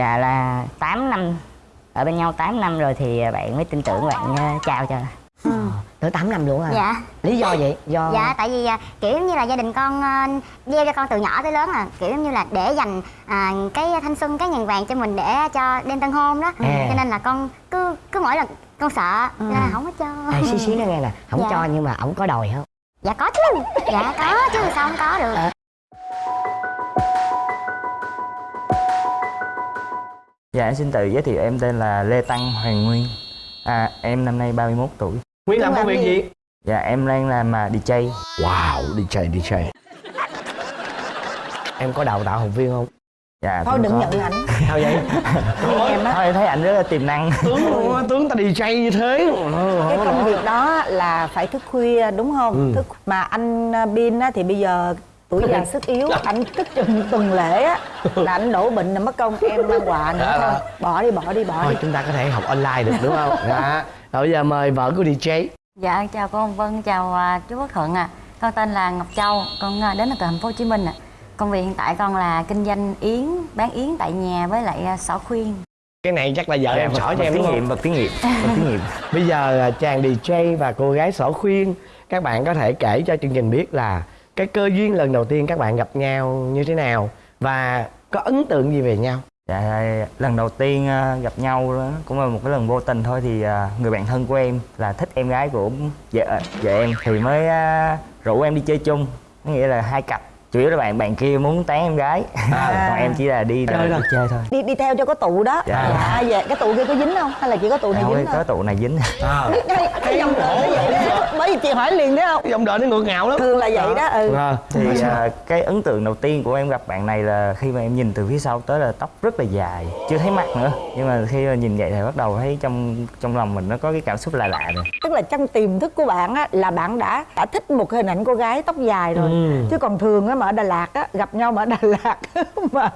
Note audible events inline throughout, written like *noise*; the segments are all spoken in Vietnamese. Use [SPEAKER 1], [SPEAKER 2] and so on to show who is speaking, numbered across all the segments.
[SPEAKER 1] dạ là 8 năm. Ở bên nhau 8 năm rồi thì bạn mới tin tưởng bạn ờ, trao cho.
[SPEAKER 2] Tới 8 năm luôn à?
[SPEAKER 3] Dạ.
[SPEAKER 2] Lý do vậy do
[SPEAKER 3] dạ tại vì à, kiểu như là gia đình con à, gieo cho con từ nhỏ tới lớn à. Kiểu như là để dành à, cái thanh xuân cái ngàn vàng cho mình để cho đêm tân hôn đó.
[SPEAKER 2] À.
[SPEAKER 3] cho nên là con cứ cứ mỗi lần con sợ nên là không có cho.
[SPEAKER 2] À, xí xí nó nghe nè không
[SPEAKER 3] Dạ.
[SPEAKER 2] cho nhưng mà ổng có đòi không
[SPEAKER 3] dạ có chứ. Dạ có chứ. Sao không có được.
[SPEAKER 2] À.
[SPEAKER 4] Dạ em xin tự giới thiệu em tên là Lê Tăng Hoàng Nguyên. À, Em năm nay 31 tuổi.
[SPEAKER 5] Nguyên làm công việc gì?
[SPEAKER 4] Dạ em đang làm à, DJ
[SPEAKER 5] Wow, DJ, DJ *laughs*
[SPEAKER 2] em có đào tạo học viên không?
[SPEAKER 4] Dạ
[SPEAKER 6] thôi đừng
[SPEAKER 4] có.
[SPEAKER 6] nhận ảnh *laughs*
[SPEAKER 2] sao vậy?
[SPEAKER 6] Em á.
[SPEAKER 4] Thôi em thấy anh rất là tiềm năng.
[SPEAKER 5] Tướng luôn á, tướng ta DJ như thế.
[SPEAKER 6] Cái công việc đó là phải thức khuya đúng không? Thức mà anh à, Bin á, thì bây giờ tuổi già sức yếu anh thức chừng tuần lễ á là anh đổ bệnh là mất công em mang quà *laughs* nữa thôi. bỏ đi bỏ đi bỏ
[SPEAKER 2] thôi
[SPEAKER 6] đi.
[SPEAKER 2] chúng ta có thể học online được đúng không? Dạ. Rồi bây giờ mời vợ của DJ.
[SPEAKER 7] Dạ chào cô Hồng Vân, chào à, chú Quốc Thuận ạ. Con tên là Ngọc Châu, con à, đến từ thành phố Hồ Chí Minh ạ. Công việc hiện tại con là kinh doanh yến, bán yến tại nhà với lại à, xỏ khuyên.
[SPEAKER 2] cái này chắc là vợ
[SPEAKER 4] Dạ,
[SPEAKER 2] em
[SPEAKER 4] vật-
[SPEAKER 2] sỏ cho
[SPEAKER 4] vật
[SPEAKER 2] em
[SPEAKER 4] thí nghiệm, vật thí nghiệm *laughs* Vật thí nghiệm.
[SPEAKER 2] Bây giờ là chàng DJ và cô gái sỏ khuyên các bạn có thể kể cho chương trình biết là cái cơ duyên lần đầu tiên các bạn gặp nhau như thế nào? Và có ấn tượng gì về nhau?
[SPEAKER 4] Dạ lần đầu tiên ờ, gặp nhau đó, cũng là một cái lần vô tình thôi thì ờ, người bạn thân của em là thích em gái của vợ vợ em thì mới ờ, rủ em đi chơi chung. Nghĩa là hai cặp chủ yếu là bạn bạn kia muốn tán em gái. *laughs* Còn em chỉ là đi
[SPEAKER 2] Chơi
[SPEAKER 4] đi
[SPEAKER 2] thôi.
[SPEAKER 4] chơi thôi.
[SPEAKER 6] Đi đi theo cho có tụ đó.
[SPEAKER 4] Dạ.
[SPEAKER 6] dạ vậy cái tụ kia có dính không? Hay là chỉ có tụ này
[SPEAKER 4] Thôi,
[SPEAKER 6] dính
[SPEAKER 4] có
[SPEAKER 6] thôi
[SPEAKER 4] tụ này dính. *laughs*
[SPEAKER 6] Cái cái dòng đời nó vậy đó. bởi vì chị hỏi liền đấy không?
[SPEAKER 2] Dòng đời nó ngược ngạo lắm.
[SPEAKER 6] Thường là vậy đó ừ.
[SPEAKER 2] Ờ,
[SPEAKER 4] thì à, cái ấn tượng đầu tiên của em gặp bạn này là khi mà em nhìn từ phía sau tới là tóc rất là dài chưa thấy mặt nữa. Nhưng mà khi mà nhìn vậy thì bắt đầu thấy trong trong lòng mình nó có cái cảm xúc lạ lạ rồi.
[SPEAKER 6] Tức là trong tiềm thức của bạn á là bạn đã đã thích một hình ảnh cô gái tóc dài rồi.
[SPEAKER 2] Ừ.
[SPEAKER 6] chứ còn thường á mà ở Đà Lạt á gặp nhau mà ở Đà *laughs* Lạt mà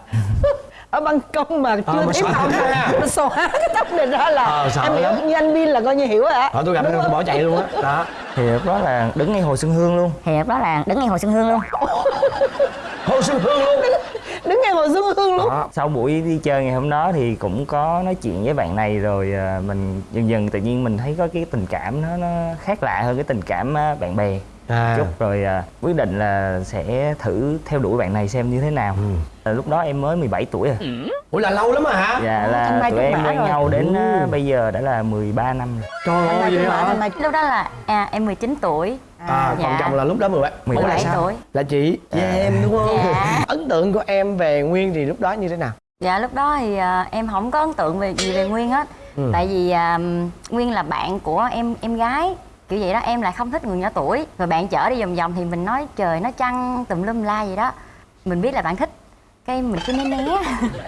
[SPEAKER 6] ở ban công mà chưa
[SPEAKER 2] mà
[SPEAKER 6] thấy
[SPEAKER 2] ra.
[SPEAKER 6] nó xóa cái tóc này ra là
[SPEAKER 2] Ờ, sợ
[SPEAKER 6] em hiểu
[SPEAKER 2] lắm.
[SPEAKER 6] như anh Bin là coi như hiểu rồi á.
[SPEAKER 2] Ờ, tôi gặp nó tôi bỏ chạy luôn á. *laughs* Đó.
[SPEAKER 4] Thì lúc đó là đứng ngay hồ Xuân Hương luôn.
[SPEAKER 1] Thì đó là đứng ngay hồ xuân hương luôn. *laughs*
[SPEAKER 2] Hồ xuân hương luôn.
[SPEAKER 6] Đứng ngay hồ Xuân Hương luôn.
[SPEAKER 4] Đó. sau buổi đi chơi ngày hôm đó thì cũng có nói chuyện với bạn này rồi à, mình dần dần tự nhiên mình thấy có cái tình cảm nó nó khác lạ hơn cái tình cảm à, bạn bè
[SPEAKER 2] à
[SPEAKER 4] chút rồi à, quyết định là sẽ thử theo đuổi bạn này xem như thế nào À, lúc đó em mới 17 tuổi à
[SPEAKER 2] ủa là lâu lắm à hả
[SPEAKER 4] dạ là tụi em quen
[SPEAKER 6] rồi.
[SPEAKER 4] nhau đến à, bây giờ đã là 13 năm rồi
[SPEAKER 2] trời ơi vậy hả
[SPEAKER 6] mai
[SPEAKER 7] Lúc đó là à, em 19 tuổi.
[SPEAKER 2] à còn
[SPEAKER 7] Dạ.
[SPEAKER 2] chồng là lúc đó 17
[SPEAKER 4] 17
[SPEAKER 2] Ủa là sao?
[SPEAKER 7] tuổi.
[SPEAKER 2] là chị với em đúng không
[SPEAKER 7] Dạ. *laughs*
[SPEAKER 2] ấn tượng của em về nguyên thì lúc đó như thế nào
[SPEAKER 7] Dạ lúc đó thì à, em không có ấn tượng về gì về Nguyên hết.
[SPEAKER 2] Ừ.
[SPEAKER 7] Tại vì à, Nguyên là bạn của em em gái kiểu vậy đó em lại không thích người nhỏ tuổi. Rồi bạn chở đi vòng vòng thì mình nói trời nó chăng tùm lum la gì đó. Mình biết là bạn thích. Cái mình cứ né né.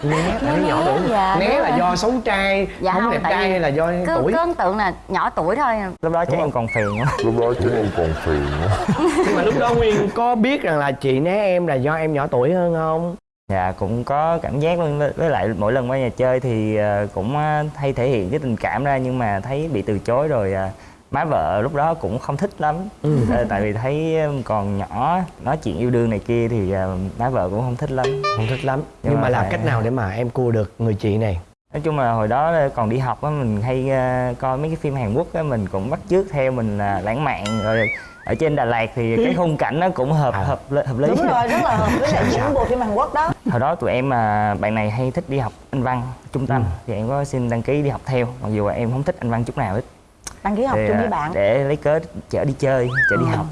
[SPEAKER 2] Né *laughs* tại nó nhỏ tuổi.
[SPEAKER 7] dạ,
[SPEAKER 2] né là do xấu trai
[SPEAKER 7] Dạ
[SPEAKER 2] không
[SPEAKER 7] không,
[SPEAKER 2] đẹp trai hay là do
[SPEAKER 7] cứ,
[SPEAKER 2] tuổi.
[SPEAKER 7] cứ ấn tượng là nhỏ tuổi thôi.
[SPEAKER 4] Lúc đó chắc em còn phèn lắm
[SPEAKER 8] lúc đó chứ em còn phiền *laughs* nữa *laughs*
[SPEAKER 2] nhưng mà lúc đó nguyên có biết rằng là chị né em là do em nhỏ tuổi hơn không?
[SPEAKER 4] Dạ cũng có cảm giác luôn. Với, lại mỗi lần qua nhà chơi thì à, cũng à, hay thể hiện cái tình cảm ra nhưng mà thấy bị từ chối rồi à, má vợ lúc đó cũng không thích lắm. Ờ, tại vì thấy còn nhỏ nói chuyện yêu đương này kia thì à, má vợ cũng không thích lắm.
[SPEAKER 2] Không thích lắm. Nhưng,
[SPEAKER 4] Nhưng
[SPEAKER 2] mà
[SPEAKER 4] mà
[SPEAKER 2] làm
[SPEAKER 4] phải-
[SPEAKER 2] cách nào để mà em cua được người chị này?
[SPEAKER 4] Nói chung là hồi đó còn đi học á mình hay coi mấy cái phim Hàn Quốc á mình cũng bắt chước theo mình là lãng mạn. Rồi ở trên Đà Lạt thì cái khung cảnh nó cũng hợp
[SPEAKER 2] À.
[SPEAKER 4] hợp hợp lý.
[SPEAKER 6] Đúng rồi rất là hợp với *laughs* lại những bộ phim Hàn Quốc đó.
[SPEAKER 4] Hồi đó tụi em mà bạn này hay thích đi học anh văn trung tâm.
[SPEAKER 2] Ừ.
[SPEAKER 4] thì em có xin đăng ký đi học theo mặc dù là em không thích anh văn chút nào hết
[SPEAKER 6] đăng ký học
[SPEAKER 4] Thì,
[SPEAKER 6] chung
[SPEAKER 4] à,
[SPEAKER 6] với bạn.
[SPEAKER 4] để lấy cớ chở đi chơi chở đi học.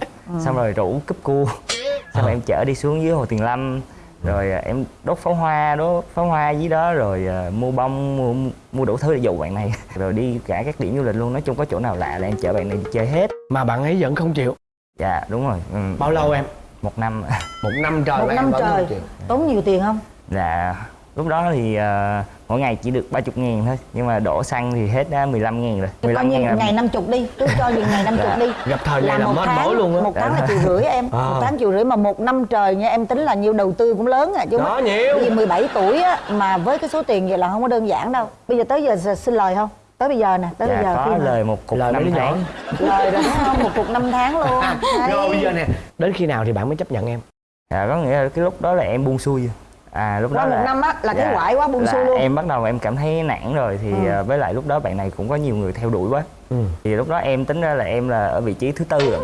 [SPEAKER 4] Xong rồi rủ cúp cua. *laughs* Xong rồi em chở đi xuống dưới hồ tuyền lâm. Rồi à, em đốt pháo hoa đốt pháo hoa dưới đó rồi à, mua bông mua mua đủ thứ để dụ bạn này. *laughs* Rồi đi cả các điểm du lịch luôn nói chung có chỗ nào lạ là em chở bạn này đi chơi hết.
[SPEAKER 2] Mà bạn ấy vẫn không chịu.
[SPEAKER 4] Dạ đúng rồi. Ừ,
[SPEAKER 2] bao lâu em?
[SPEAKER 4] Một năm.
[SPEAKER 2] Một năm trời
[SPEAKER 6] một
[SPEAKER 2] mà em
[SPEAKER 6] năm trời. tốn nhiều tiền không?
[SPEAKER 4] Dạ lúc đó thì à, mỗi ngày chỉ được 30 ngàn thôi nhưng mà đổ xăng thì hết đã 15 ngàn rồi.
[SPEAKER 6] Thì coi như
[SPEAKER 4] ngàn là-
[SPEAKER 6] ngày năm chục đi cứ cho những ngày năm chục
[SPEAKER 4] Dạ.
[SPEAKER 6] đi.
[SPEAKER 2] Gặp thời là
[SPEAKER 6] một tháng
[SPEAKER 2] mỏi luôn á.
[SPEAKER 6] một tháng là triệu rưỡi em
[SPEAKER 2] À.
[SPEAKER 6] một tháng triệu rưỡi mà một năm trời nha em tính là nhiều đầu tư cũng lớn à chứ
[SPEAKER 2] Đó, nhiều.
[SPEAKER 6] Vì 17 tuổi á mà với cái số tiền vậy là không có đơn giản đâu. Bây giờ tới giờ xin lời không? Tới bây giờ nè tới
[SPEAKER 4] dạ
[SPEAKER 6] bây giờ
[SPEAKER 4] có
[SPEAKER 6] khi
[SPEAKER 4] lời một cục
[SPEAKER 2] Lời
[SPEAKER 4] năm tháng.
[SPEAKER 6] Lời đúng không? Một cục năm tháng luôn. *laughs*
[SPEAKER 2] Rồi bây giờ nè đến khi nào thì bạn mới chấp nhận em?
[SPEAKER 4] Dạ có nghĩa là cái lúc đó là em buông xuôi à lúc
[SPEAKER 6] Qua
[SPEAKER 4] đó
[SPEAKER 6] một
[SPEAKER 4] là
[SPEAKER 6] năm á, là cái quải quá buông xuôi luôn.
[SPEAKER 4] em bắt đầu em cảm thấy nản rồi thì
[SPEAKER 6] Ừ.
[SPEAKER 4] à, với lại lúc đó bạn này cũng có nhiều người theo đuổi quá
[SPEAKER 2] Ừ.
[SPEAKER 4] thì lúc đó em tính ra là em là ở vị trí thứ tư rồi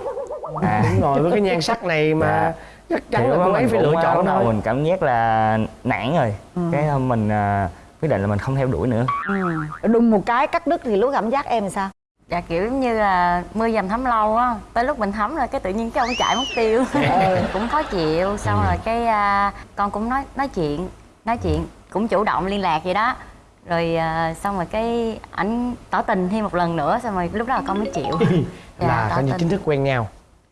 [SPEAKER 4] à
[SPEAKER 2] đúng rồi với cái nhan sắc này mà
[SPEAKER 4] Dạ.
[SPEAKER 2] chắc
[SPEAKER 4] thì
[SPEAKER 2] chắn là cô ấy phải lựa chọn
[SPEAKER 4] bắt đầu mình cảm giác là nản rồi cái hôm mình à, quyết định là mình không theo đuổi nữa
[SPEAKER 6] Ừ. đùng một cái cắt đứt thì lúc cảm giác em sao
[SPEAKER 7] dạ kiểu giống như là mưa dầm thấm lâu á tới lúc mình thấm rồi cái tự nhiên cái ông chạy mất tiêu. *laughs* Cũng khó chịu xong rồi cái à, con cũng nói nói chuyện nói chuyện cũng chủ động liên lạc vậy đó. Rồi à, xong rồi cái ảnh tỏ tình thêm một lần nữa xong rồi lúc đó là con mới chịu. Dạ,
[SPEAKER 2] là coi như chính thức quen nhau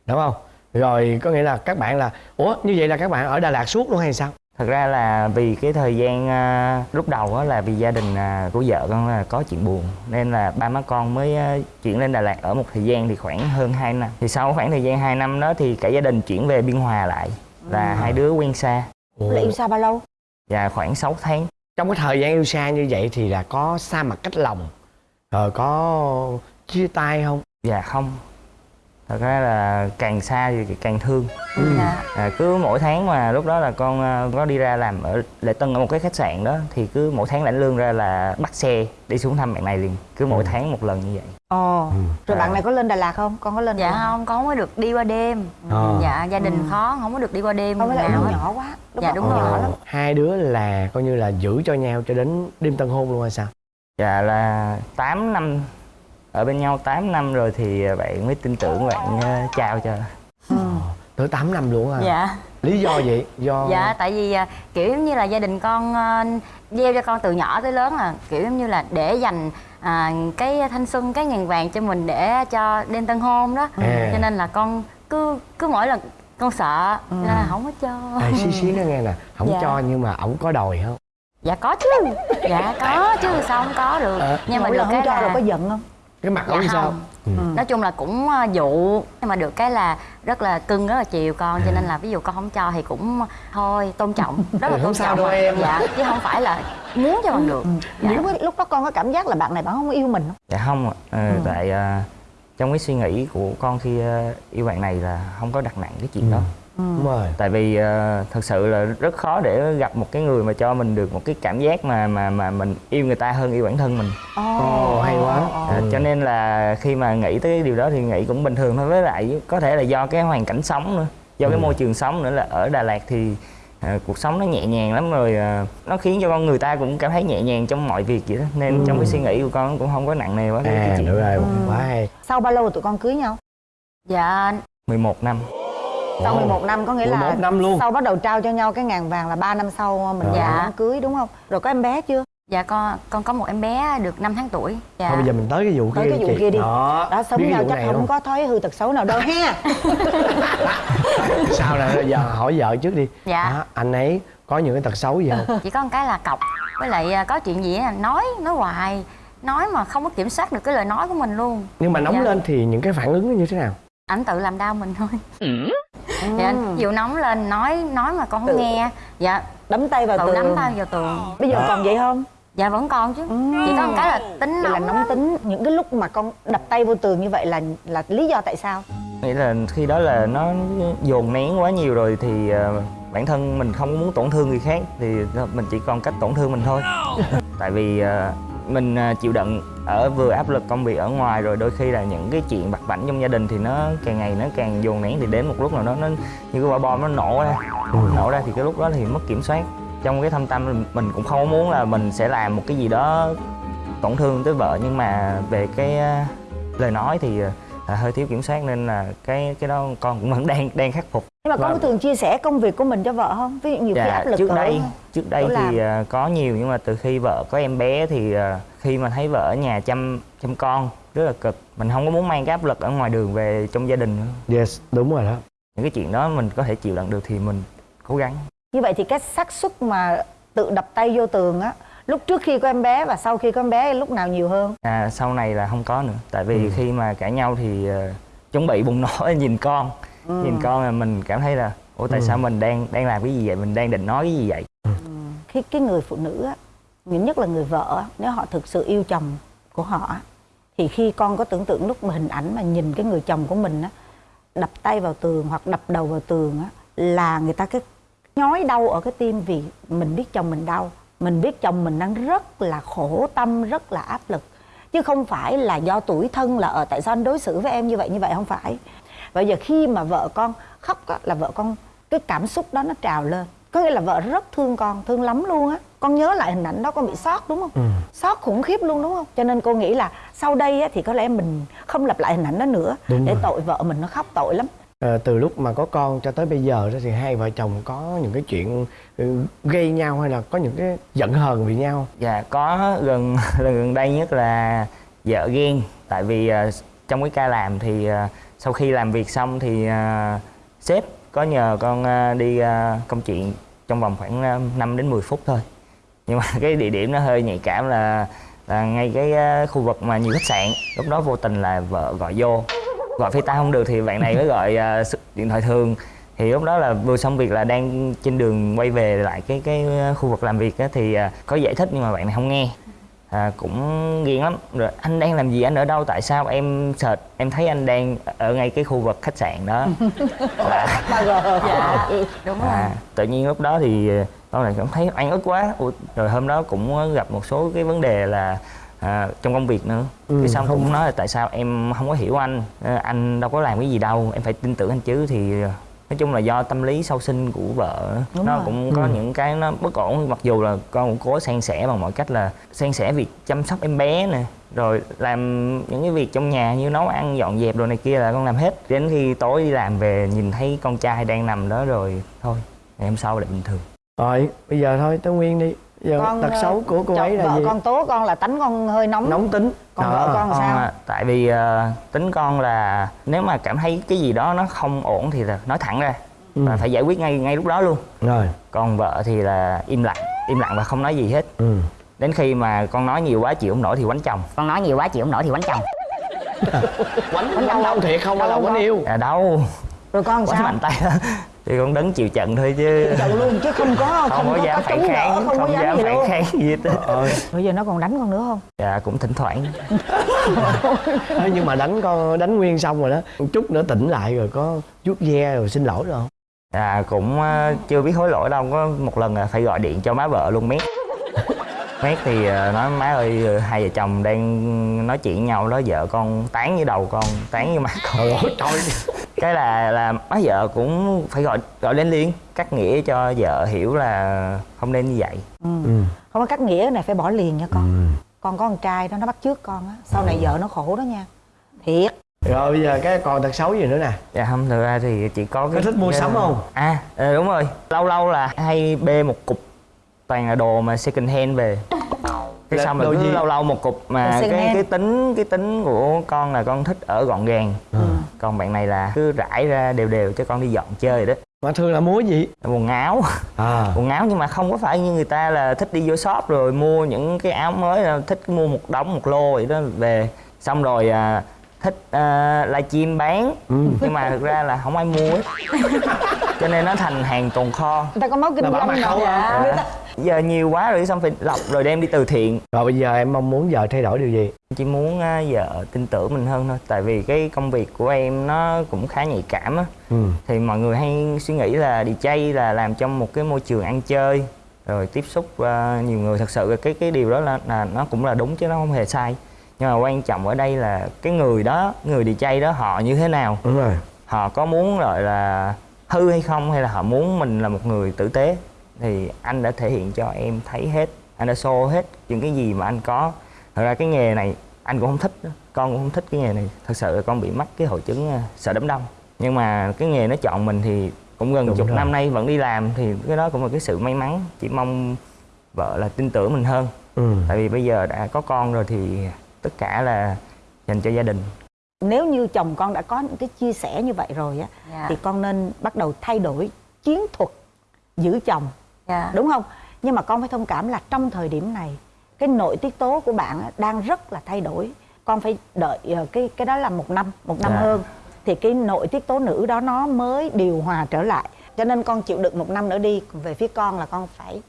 [SPEAKER 2] đúng không? Rồi có nghĩa là các bạn là ủa như vậy là các bạn ở Đà Lạt suốt luôn hay sao
[SPEAKER 4] thật ra là vì cái thời gian à, lúc đầu á là vì gia đình à, của vợ con là có chuyện buồn nên là ba má con mới à, chuyển lên Đà Lạt ở một thời gian thì khoảng hơn 2 năm. Thì sau khoảng thời gian 2 năm đó thì cả gia đình chuyển về Biên Hòa lại là hai đứa quen xa.
[SPEAKER 6] Là yêu xa bao lâu?
[SPEAKER 4] Và khoảng 6 tháng.
[SPEAKER 2] Trong cái thời gian yêu xa như vậy thì là có xa mặt cách lòng rồi có chia tay không?
[SPEAKER 4] Dạ không thật ra là càng xa thì càng thương.
[SPEAKER 7] Dạ.
[SPEAKER 4] à, cứ mỗi tháng mà lúc đó là con à, có đi ra làm ở Lệ Tân ở một cái khách sạn đó thì cứ mỗi tháng lãnh lương ra là bắt xe đi xuống thăm bạn này liền. Cứ mỗi tháng một lần như vậy.
[SPEAKER 6] Ồ rồi
[SPEAKER 4] À.
[SPEAKER 6] bạn này có lên Đà Lạt không? Con có lên Đà
[SPEAKER 7] dạ
[SPEAKER 6] Lạt
[SPEAKER 7] không? con không có được đi qua đêm.
[SPEAKER 2] Ờ.
[SPEAKER 7] dạ gia đình khó không có được đi qua đêm
[SPEAKER 6] không phải là nhỏ quá. Lúc
[SPEAKER 7] Dạ, đúng rồi.
[SPEAKER 6] nhỏ lắm.
[SPEAKER 2] Hai đứa là coi như là giữ cho nhau cho đến đêm tân hôn luôn hay sao?
[SPEAKER 4] Dạ là 8 năm ở bên nhau 8 năm rồi thì bạn mới tin tưởng bạn à, trao cho.
[SPEAKER 2] Tới 8 năm luôn à
[SPEAKER 7] dạ.
[SPEAKER 2] Lý do vậy do
[SPEAKER 7] dạ tại vì à, kiểu giống như là gia đình con à, gieo cho con từ nhỏ tới lớn là kiểu giống như là để dành à, cái thanh xuân cái ngàn vàng cho mình để cho đêm tân hôn đó.
[SPEAKER 2] À.
[SPEAKER 7] cho nên là con cứ cứ mỗi lần con sợ cho nên là không có cho.
[SPEAKER 2] Ê, xí xí nó nghe nè không
[SPEAKER 7] Dạ.
[SPEAKER 2] cho nhưng mà ổng có đòi không?
[SPEAKER 7] Dạ có chứ. Dạ có chứ sao không có được. Nhưng mà được
[SPEAKER 6] lần
[SPEAKER 7] cái
[SPEAKER 6] không cho
[SPEAKER 7] là
[SPEAKER 6] rồi có giận không
[SPEAKER 2] cái mặt
[SPEAKER 7] Dạ
[SPEAKER 2] ổng sao?
[SPEAKER 7] không.
[SPEAKER 2] Ừ.
[SPEAKER 7] nói chung là cũng à, dụ nhưng mà được cái là rất là cưng rất là chiều con cho nên là ví dụ con không cho thì cũng thôi tôn trọng rất là
[SPEAKER 2] Ừ, không
[SPEAKER 7] tôn
[SPEAKER 2] sao
[SPEAKER 7] trọng
[SPEAKER 2] đâu em.
[SPEAKER 7] dạ chứ không phải là muốn cho bằng được. Dạ.
[SPEAKER 6] lúc, lúc đó con có cảm giác là bạn này bạn không yêu mình không?
[SPEAKER 4] Dạ không ạ. Ờ, tại à, trong cái suy nghĩ của con khi à, yêu bạn này là không có đặt nặng cái chuyện đó
[SPEAKER 2] đúng rồi.
[SPEAKER 4] Tại vì ờ, thật sự là rất khó để gặp một cái người mà cho mình được một cái cảm giác mà mà mà mình yêu người ta hơn yêu bản thân mình.
[SPEAKER 2] Ồ hay quá.
[SPEAKER 4] À, cho nên là khi mà nghĩ tới cái điều đó thì nghĩ cũng bình thường thôi. Với lại có thể là do cái hoàn cảnh sống nữa do cái môi trường sống nữa là ở Đà Lạt thì à, cuộc sống nó nhẹ nhàng lắm rồi à, nó khiến cho con người ta cũng cảm thấy nhẹ nhàng trong mọi việc vậy đó. Nên trong cái suy nghĩ của con cũng không có nặng nề quá. Cái, cái
[SPEAKER 2] à
[SPEAKER 4] chuyện
[SPEAKER 2] được rồi quá hay.
[SPEAKER 6] Sau bao lâu tụi con cưới nhau?
[SPEAKER 7] Dạ.
[SPEAKER 4] 11 năm
[SPEAKER 6] sau 11 năm có nghĩa là
[SPEAKER 2] 11 năm luôn.
[SPEAKER 6] sau bắt đầu trao cho nhau cái ngàn vàng là 3 năm sau mình
[SPEAKER 7] Dạ.
[SPEAKER 6] đám cưới đúng không? Rồi có em bé chưa?
[SPEAKER 7] Dạ con con có một em bé được 5 tháng tuổi. Dạ.
[SPEAKER 2] Thôi bây giờ mình tới cái vụ
[SPEAKER 6] tới
[SPEAKER 2] kia
[SPEAKER 6] cái vụ
[SPEAKER 2] chị.
[SPEAKER 6] kia đi.
[SPEAKER 2] Đó,
[SPEAKER 6] đó sống nhau chắc không
[SPEAKER 2] không?
[SPEAKER 6] có thói hư tật xấu nào đâu ha. *laughs*
[SPEAKER 2] Sao nè giờ hỏi vợ trước đi.
[SPEAKER 7] Dạ.
[SPEAKER 2] Đó, anh ấy có những cái tật xấu gì không?
[SPEAKER 7] Chỉ có một cái là cọc. Với lại à, có chuyện gì á là nói nói hoài. Nói mà không có kiểm soát được cái lời nói của mình luôn.
[SPEAKER 2] Nhưng mà nóng
[SPEAKER 7] Dạ.
[SPEAKER 2] lên thì những cái phản ứng nó như thế nào
[SPEAKER 7] ảnh tự làm đau mình thôi. Dạ ví dụ nóng lên nói nói mà con không
[SPEAKER 6] Tự-
[SPEAKER 7] nghe. Dạ.
[SPEAKER 6] Đấm tay vào
[SPEAKER 7] tự
[SPEAKER 6] tường.
[SPEAKER 7] đấm tay vào tường.
[SPEAKER 6] Bây giờ còn vậy không?
[SPEAKER 7] Dạ vẫn còn chứ. Chỉ có một cái là tính
[SPEAKER 6] vậy là
[SPEAKER 7] nóng
[SPEAKER 6] nóng
[SPEAKER 7] lắm.
[SPEAKER 6] tính. Những cái lúc mà con đập tay vô tường như vậy là là lý do tại sao?
[SPEAKER 4] Nghĩ là khi đó là nó dồn nén quá nhiều rồi thì ờ, bản thân mình không muốn tổn thương người khác thì mình chỉ còn cách tổn thương mình thôi. Tại vì ờ, mình ờ, chịu đựng ở vừa áp lực công việc ở ngoài rồi đôi khi là những cái chuyện vặt vảnh trong gia đình thì nó càng ngày nó càng dồn nén thì đến một lúc nào đó nó như cái quả bom nó nổ ra. Nổ ra thì cái lúc đó thì mất kiểm soát. Trong cái thâm tâm mình cũng không muốn là mình sẽ làm một cái gì đó tổn thương tới vợ nhưng mà về cái ờ, lời nói thì là hơi thiếu kiểm soát nên là cái cái đó con cũng vẫn đang đang khắc phục
[SPEAKER 6] nhưng mà con có
[SPEAKER 2] Vâng.
[SPEAKER 6] thường chia sẻ công việc của mình cho vợ không? Ví dụ nhiều khi áp lực
[SPEAKER 4] trước đây trước đây
[SPEAKER 6] chỗ làm.
[SPEAKER 4] thì ờ, có nhiều nhưng mà từ khi vợ có em bé thì ờ, khi mà thấy vợ ở nhà chăm chăm con rất là cực. Mình không có muốn mang cái áp lực ở ngoài đường về trong gia đình nữa.
[SPEAKER 2] Yes đúng rồi đó.
[SPEAKER 4] Những cái chuyện đó mình có thể chịu đựng được thì mình cố gắng.
[SPEAKER 6] Như vậy thì cái xác suất mà tự đập tay vô tường á lúc trước khi có em bé và sau khi có em bé lúc nào nhiều hơn?
[SPEAKER 4] À, sau này là không có nữa. Tại vì khi mà cãi nhau thì ờ, chuẩn bị bùng nổ *laughs* nhìn con nhìn con là mình cảm thấy là ủa tại sao mình đang đang làm cái gì vậy? Mình đang định nói cái gì vậy?
[SPEAKER 6] Khi cái người phụ nữ á nhất là người vợ á, nếu họ thực sự yêu chồng của họ thì khi con có tưởng tượng lúc mà hình ảnh mà nhìn cái người chồng của mình á đập tay vào tường hoặc đập đầu vào tường á là người ta cái nhói đau ở cái tim vì mình biết chồng mình đau. Mình biết chồng mình đang rất là khổ tâm rất là áp lực. Chứ không phải là do tuổi thân là ở tại sao anh đối xử với em như vậy như vậy? Không phải bây giờ khi mà vợ con khóc á, là vợ con cái cảm xúc đó nó trào lên. Có nghĩa là vợ rất thương con thương lắm luôn á. Con nhớ lại hình ảnh đó con bị sót đúng không?
[SPEAKER 2] Ừ.
[SPEAKER 6] sót khủng khiếp luôn đúng không? Cho nên cô nghĩ là sau đây á, thì có lẽ mình không lặp lại hình ảnh đó nữa
[SPEAKER 2] Đúng
[SPEAKER 6] để
[SPEAKER 2] rồi.
[SPEAKER 6] tội vợ mình nó khóc tội lắm.
[SPEAKER 2] Ờ, từ lúc mà có con cho tới bây giờ đó thì hai vợ chồng có những cái chuyện ừ, gây nhau hay là có những cái giận hờn vì nhau?
[SPEAKER 4] Dạ có gần *laughs* gần đây nhất là vợ ghen. Tại vì ờ, trong cái ca làm thì ờ, sau khi làm việc xong thì ờ, sếp có nhờ con ờ, đi ờ, công chuyện trong vòng khoảng ờ, 5 đến 10 phút thôi. Nhưng mà *laughs* cái địa điểm nó hơi nhạy cảm là là ngay cái ờ, khu vực mà nhiều khách sạn. Lúc đó vô tình là vợ gọi vô. Gọi phi tay không được thì bạn này mới gọi ờ, điện thoại thường. Thì lúc đó là vừa xong việc là đang trên đường quay về lại cái cái khu vực làm việc á, thì có giải thích nhưng mà bạn này không nghe à, cũng ghiền lắm. Rồi anh đang làm gì? Anh ở đâu? Tại sao em search? Em thấy anh đang ở ngay cái khu vực khách sạn đó. *laughs* Là
[SPEAKER 6] gờ.
[SPEAKER 7] Dạ đúng rồi.
[SPEAKER 4] à, tự nhiên lúc đó thì con này cảm thấy oan ức quá. Ủa, rồi hôm đó cũng gặp một số cái vấn đề là à, trong công việc nữa.
[SPEAKER 2] Ừ,
[SPEAKER 4] cái xong
[SPEAKER 2] không-
[SPEAKER 4] cũng nói là tại sao em không có hiểu anh? Ờ, anh đâu có làm cái gì đâu. Em phải tin tưởng anh chứ thì ờ, nói chung là do tâm lý sau sinh của vợ.
[SPEAKER 6] Đúng
[SPEAKER 4] nó
[SPEAKER 6] rồi.
[SPEAKER 4] cũng có
[SPEAKER 2] Ừ.
[SPEAKER 4] những cái nó bất ổn mặc dù là con cũng cố san sẻ bằng mọi cách là san sẻ việc chăm sóc em bé nè rồi làm những cái việc trong nhà như nấu ăn dọn dẹp đồ này kia là con làm hết đến khi tối đi làm về nhìn thấy con trai đang nằm đó rồi thôi ngày hôm sau lại bình thường
[SPEAKER 2] rồi bây giờ thôi tới nguyên đi giờ
[SPEAKER 6] con
[SPEAKER 2] tật
[SPEAKER 6] ờ,
[SPEAKER 2] xấu của cô ấy là
[SPEAKER 6] vợ
[SPEAKER 2] gì?
[SPEAKER 6] con tố con là tánh con hơi nóng.
[SPEAKER 2] Nóng tính.
[SPEAKER 6] Còn
[SPEAKER 2] Đó.
[SPEAKER 6] vợ con
[SPEAKER 4] Con,
[SPEAKER 6] sao?
[SPEAKER 4] À, tại vì ờ, tính con là nếu mà cảm thấy cái gì đó nó không ổn thì là nói thẳng ra
[SPEAKER 2] Ừ.
[SPEAKER 4] và phải giải quyết ngay ngay lúc đó luôn.
[SPEAKER 2] Rồi.
[SPEAKER 4] Còn vợ thì là im lặng im lặng và không nói gì hết.
[SPEAKER 2] Ừ.
[SPEAKER 4] đến khi mà con nói nhiều quá chịu không nổi thì quánh chồng.
[SPEAKER 1] Con nói nhiều quá chịu không nổi thì quánh chồng. *laughs*
[SPEAKER 2] Quánh quánh đau thiệt không hay là quánh yêu?
[SPEAKER 4] À đâu.
[SPEAKER 6] Rồi con
[SPEAKER 4] quánh
[SPEAKER 6] sao?
[SPEAKER 4] mạnh tay đó. Thì con đứng chịu trận thôi chứ.
[SPEAKER 6] Chậu luôn chứ không có không,
[SPEAKER 4] không, có dám phản
[SPEAKER 6] chống đỡ,
[SPEAKER 4] kháng
[SPEAKER 6] không,
[SPEAKER 4] không,
[SPEAKER 6] có dám
[SPEAKER 4] dám
[SPEAKER 6] gì
[SPEAKER 4] phản kháng gì hết
[SPEAKER 2] ờ.
[SPEAKER 6] Bây giờ nó còn đánh con nữa không?
[SPEAKER 4] Dạ cũng thỉnh thoảng.
[SPEAKER 2] Ê, nhưng mà đánh con đánh nguyên xong rồi đó một chút nữa tỉnh lại rồi có chút ve rồi xin lỗi rồi không?
[SPEAKER 4] À cũng ờ, chưa biết hối lỗi đâu có một lần là phải gọi điện cho má vợ luôn mét mét thì ờ, nói má ơi hai vợ chồng đang nói chuyện với nhau đó vợ con tán với đầu con tán với má con.
[SPEAKER 2] Trời ơi trời.
[SPEAKER 4] Cái là là má vợ cũng phải gọi gọi lên liền cắt nghĩa cho vợ hiểu là không nên như vậy.
[SPEAKER 6] Ừ.
[SPEAKER 2] ừ.
[SPEAKER 6] không có cắt nghĩa này phải bỏ liền nha con.
[SPEAKER 2] Ừ.
[SPEAKER 6] con có con trai đó nó bắt chước con á sau này vợ nó khổ đó nha. Thiệt.
[SPEAKER 2] Rồi bây giờ cái còn tật xấu gì nữa nè?
[SPEAKER 4] Dạ không thực ra thì chỉ có
[SPEAKER 2] có thích mua sắm không?
[SPEAKER 4] À ờ, đúng rồi. Lâu lâu là hay bê một cục toàn là đồ mà second hand về. Cái
[SPEAKER 2] Là
[SPEAKER 4] xong rồi
[SPEAKER 2] đồ
[SPEAKER 4] cứ
[SPEAKER 2] gì?
[SPEAKER 4] lâu lâu một cục mà cái
[SPEAKER 6] hand.
[SPEAKER 4] cái tính cái tính của con là con thích ở gọn gàng.
[SPEAKER 2] Ừ.
[SPEAKER 4] còn bạn này là cứ rải ra đều đều cho con đi dọn chơi đó.
[SPEAKER 2] Mà thường là mua gì?
[SPEAKER 4] Quần áo.
[SPEAKER 2] À.
[SPEAKER 4] Quần áo nhưng mà không có phải như người ta là thích đi vô shop rồi mua những cái áo mới là thích mua một đống một lô vậy đó về. Xong rồi à, thích à, livestream bán.
[SPEAKER 2] Ừ.
[SPEAKER 4] nhưng mà thực ra là không ai mua hết cho nên nó thành hàng tồn kho.
[SPEAKER 6] Người ta có máu kinh doanh
[SPEAKER 2] à?
[SPEAKER 6] người ta
[SPEAKER 4] giờ nhiều quá rồi xong phải lọc rồi đem đi từ thiện.
[SPEAKER 2] Rồi bây giờ em mong muốn vợ thay đổi điều gì?
[SPEAKER 4] Chỉ muốn à, vợ tin tưởng mình hơn thôi. Tại vì cái công việc của em nó cũng khá nhạy cảm á.
[SPEAKER 2] Ừ.
[SPEAKER 4] thì mọi người hay suy nghĩ là DJ là làm trong một cái môi trường ăn chơi rồi tiếp xúc à, nhiều người. Thật sự cái cái điều đó là, là nó cũng là đúng chứ nó không hề sai nhưng mà quan trọng ở đây là cái người đó người DJ đó họ như thế nào?
[SPEAKER 2] Đúng rồi.
[SPEAKER 4] Họ có muốn gọi là hư hay không? Hay là họ muốn mình là một người tử tế? Thì anh đã thể hiện cho em thấy hết anh đã show hết những cái gì mà anh có. Thật ra cái nghề này anh cũng không thích đó. con cũng không thích cái nghề này. Thật sự là con bị mắc cái hội chứng à, sợ đám đông. Nhưng mà cái nghề nó chọn mình thì cũng gần
[SPEAKER 2] Đúng
[SPEAKER 4] chục
[SPEAKER 2] rồi.
[SPEAKER 4] năm nay vẫn đi làm thì cái đó cũng là cái sự may mắn. Chỉ mong vợ là tin tưởng mình hơn.
[SPEAKER 2] Ừ.
[SPEAKER 4] tại vì bây giờ đã có con rồi thì tất cả là dành cho gia đình
[SPEAKER 6] nếu như chồng con đã có những cái chia sẻ như vậy rồi á
[SPEAKER 7] Dạ.
[SPEAKER 6] thì con nên bắt đầu thay đổi chiến thuật giữ chồng
[SPEAKER 7] dạ
[SPEAKER 6] đúng không nhưng mà con phải thông cảm là trong thời điểm này cái nội tiết tố của bạn đang rất là thay đổi con phải đợi ờ, cái cái đó là một năm một năm
[SPEAKER 4] Dạ.
[SPEAKER 6] hơn thì cái nội tiết tố nữ đó nó mới điều hòa trở lại cho nên con chịu đựng một năm nữa đi về phía con là con phải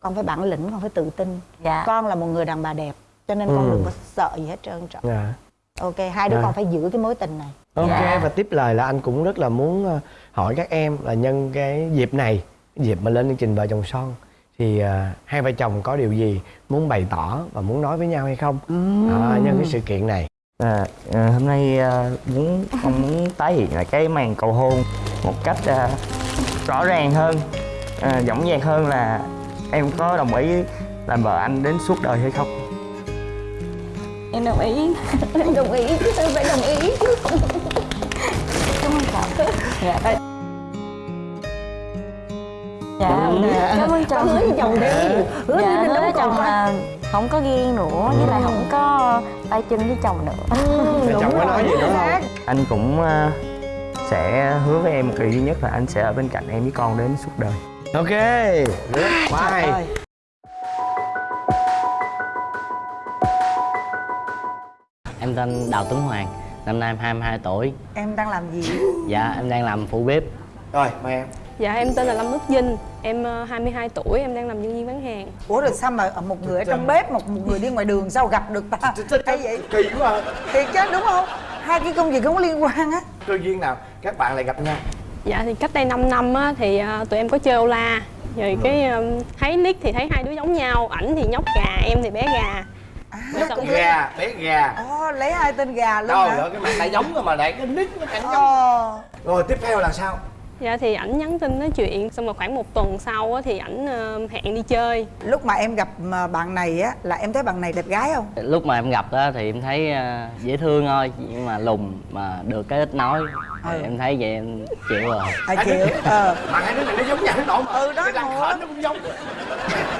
[SPEAKER 6] con phải bản lĩnh con phải tự tin
[SPEAKER 7] Dạ.
[SPEAKER 6] con là một người đàn bà đẹp cho nên con
[SPEAKER 2] Ừ.
[SPEAKER 6] đừng có sợ gì hết trơn trọi
[SPEAKER 2] dạ.
[SPEAKER 6] ok hai đứa
[SPEAKER 2] Dạ.
[SPEAKER 6] con phải giữ cái mối tình này
[SPEAKER 2] ok
[SPEAKER 7] Dạ.
[SPEAKER 2] và tiếp lời là anh cũng rất là muốn ờ, hỏi các em là nhân cái dịp này dịp mà lên chương trình vợ chồng son thì à, hai vợ chồng có điều gì muốn bày tỏ và muốn nói với nhau hay không à, nhân cái sự kiện này
[SPEAKER 4] À, à, hôm nay à, muốn con muốn tái hiện lại cái màn cầu hôn một cách à, rõ ràng hơn à, dõng dạc hơn là em có đồng ý làm vợ anh đến suốt đời hay không
[SPEAKER 7] em đồng ý.
[SPEAKER 6] Em *laughs* đồng ý tôi phải đồng ý.
[SPEAKER 7] Cảm ơn chồng dạ dạ cảm ơn. chồng.
[SPEAKER 6] Hứa với chồng đi. Hứa
[SPEAKER 7] dạ
[SPEAKER 6] với
[SPEAKER 7] hứa chồng là không có ghen nữa với lại không có tay chân với chồng nữa.
[SPEAKER 2] Vợ chồng có nói gì nữa không?
[SPEAKER 4] Anh cũng à, sẽ hứa với em một điều duy nhất là anh sẽ ở bên cạnh em với con đến suốt đời.
[SPEAKER 2] Ok. Quá hay
[SPEAKER 9] Em tên Đào Tuấn Hoàng, năm nay em 22 tuổi.
[SPEAKER 6] Em đang làm gì?
[SPEAKER 9] Dạ, em đang làm phụ bếp.
[SPEAKER 2] Rồi mời em.
[SPEAKER 10] Dạ em tên là Lâm Đức Vinh Em ờ, 22 tuổi, em đang làm nhân viên bán hàng.
[SPEAKER 6] Ủa rồi sao mà một người ở trong bếp một một người đi ngoài đường sao gặp được ta? Hay vậy?
[SPEAKER 2] kỳ quá à.
[SPEAKER 6] thiệt chứ đúng không? Hai cái công việc không có liên quan á.
[SPEAKER 2] Cơ duyên nào? Các bạn lại gặp nhau.
[SPEAKER 10] Dạ thì cách đây 5 năm á, thì ờ, tụi em có chơi ô la. Rồi cái ờ, thấy nick thì thấy hai đứa giống nhau Ảnh thì nhóc gà, em thì bé gà
[SPEAKER 6] lúc
[SPEAKER 10] Xong-
[SPEAKER 2] gà bé gà.
[SPEAKER 6] Ồ, lấy hai tên gà luôn
[SPEAKER 2] đâu
[SPEAKER 6] hả?
[SPEAKER 2] rồi cái mặt lại giống rồi mà lại cái nick nó càng giống. Rồi tiếp theo là sao
[SPEAKER 10] Dạ thì ảnh nhắn tin nói chuyện Xong rồi khoảng một tuần sau á, thì ảnh ờ, hẹn đi chơi.
[SPEAKER 6] Lúc mà em gặp mà bạn này á là em thấy bạn này đẹp gái không?
[SPEAKER 9] Lúc mà em gặp á thì em thấy ờ, dễ thương thôi Nhưng mà lùn mà được cái ít nói
[SPEAKER 6] Ừ.
[SPEAKER 9] Em thấy vậy em chịu rồi.
[SPEAKER 6] À chịu ờ.
[SPEAKER 2] Mà hai đứa này nó giống nhau nó mà
[SPEAKER 6] Ừ, đó,
[SPEAKER 2] cái nó cũng giống.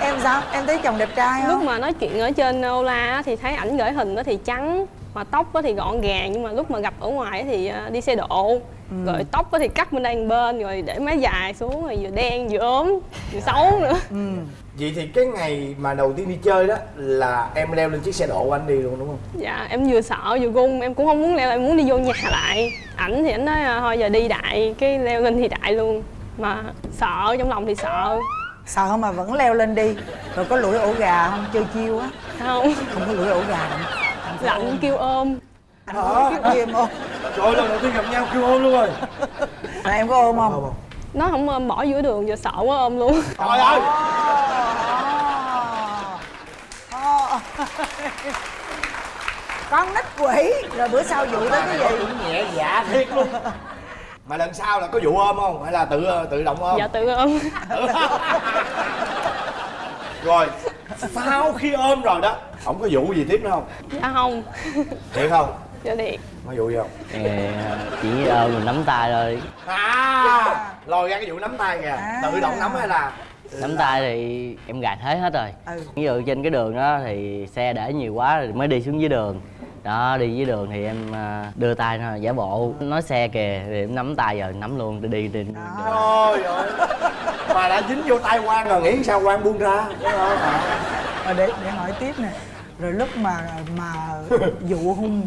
[SPEAKER 6] Em sao? Em thấy chồng đẹp trai
[SPEAKER 10] Lúc
[SPEAKER 6] không?
[SPEAKER 10] mà nói chuyện ở trên ô la á, thì thấy ảnh gửi hình á thì trắng mà tóc á thì gọn gàng nhưng mà lúc mà gặp ở ngoài á thì ờ, đi xe độ rồi tóc á thì cắt bên đây bên rồi để mái dài xuống rồi vừa đen vừa ốm vừa xấu nữa.
[SPEAKER 6] Ừ.
[SPEAKER 2] Vậy thì cái ngày mà đầu tiên đi chơi đó là em leo lên chiếc xe độ của anh đi luôn đúng không?
[SPEAKER 10] Dạ em vừa sợ vừa gung em cũng không muốn leo em muốn đi vô nhà lại. Ảnh thì ảnh nói ờ, thôi giờ đi đại cái leo lên thì đại luôn. Mà sợ trong lòng thì sợ.
[SPEAKER 6] Sợ mà vẫn leo lên đi? Rồi có lũi ổ gà không? Chơi chiêu á.
[SPEAKER 10] Không.
[SPEAKER 6] Không có lũi ổ gà.
[SPEAKER 10] Lạnh kêu ôm
[SPEAKER 6] anh có cái kia không?
[SPEAKER 2] Trời ơi lần đầu tiên gặp nhau kêu ôm luôn rồi.
[SPEAKER 6] Mà em có ôm không?
[SPEAKER 10] Nó không ôm bỏ giữa đường giờ sợ quá ôm luôn.
[SPEAKER 2] Trời ơi.
[SPEAKER 6] Con nít quỷ. Rồi bữa sau dụ tới cái gì?
[SPEAKER 2] Cũng nhẹ dạ thiệt luôn. Mà lần sau là có vụ ôm không? Hay là tự tự động ôm?
[SPEAKER 10] Dạ tự ôm.
[SPEAKER 2] Rồi sau khi ôm rồi đó không có vụ gì tiếp nữa không?
[SPEAKER 10] Dạ không.
[SPEAKER 2] Thiệt không
[SPEAKER 10] dạ thiệt
[SPEAKER 2] có vụ gì không?
[SPEAKER 9] Ờ, Chỉ ôm rồi nắm tay thôi.
[SPEAKER 2] À lòi ra cái vụ nắm tay kìa.
[SPEAKER 6] À.
[SPEAKER 2] tự động nắm hay là
[SPEAKER 9] Nắm tay thì em gài thế hết rồi.
[SPEAKER 6] Ừ.
[SPEAKER 9] Ví dụ trên cái đường đó thì xe để nhiều quá rồi mới đi xuống dưới đường. Đó đi dưới đường thì em à, đưa tay nó giả bộ. Nói xe kìa thì em nắm tay giờ nắm luôn đi đi đi.
[SPEAKER 2] Trời ơi. Mà đã dính vô tay quan rồi nghĩ sao quan buông ra? Đúng không?
[SPEAKER 6] Rồi để để hỏi tiếp nè. Rồi lúc mà mà *laughs* dụ hung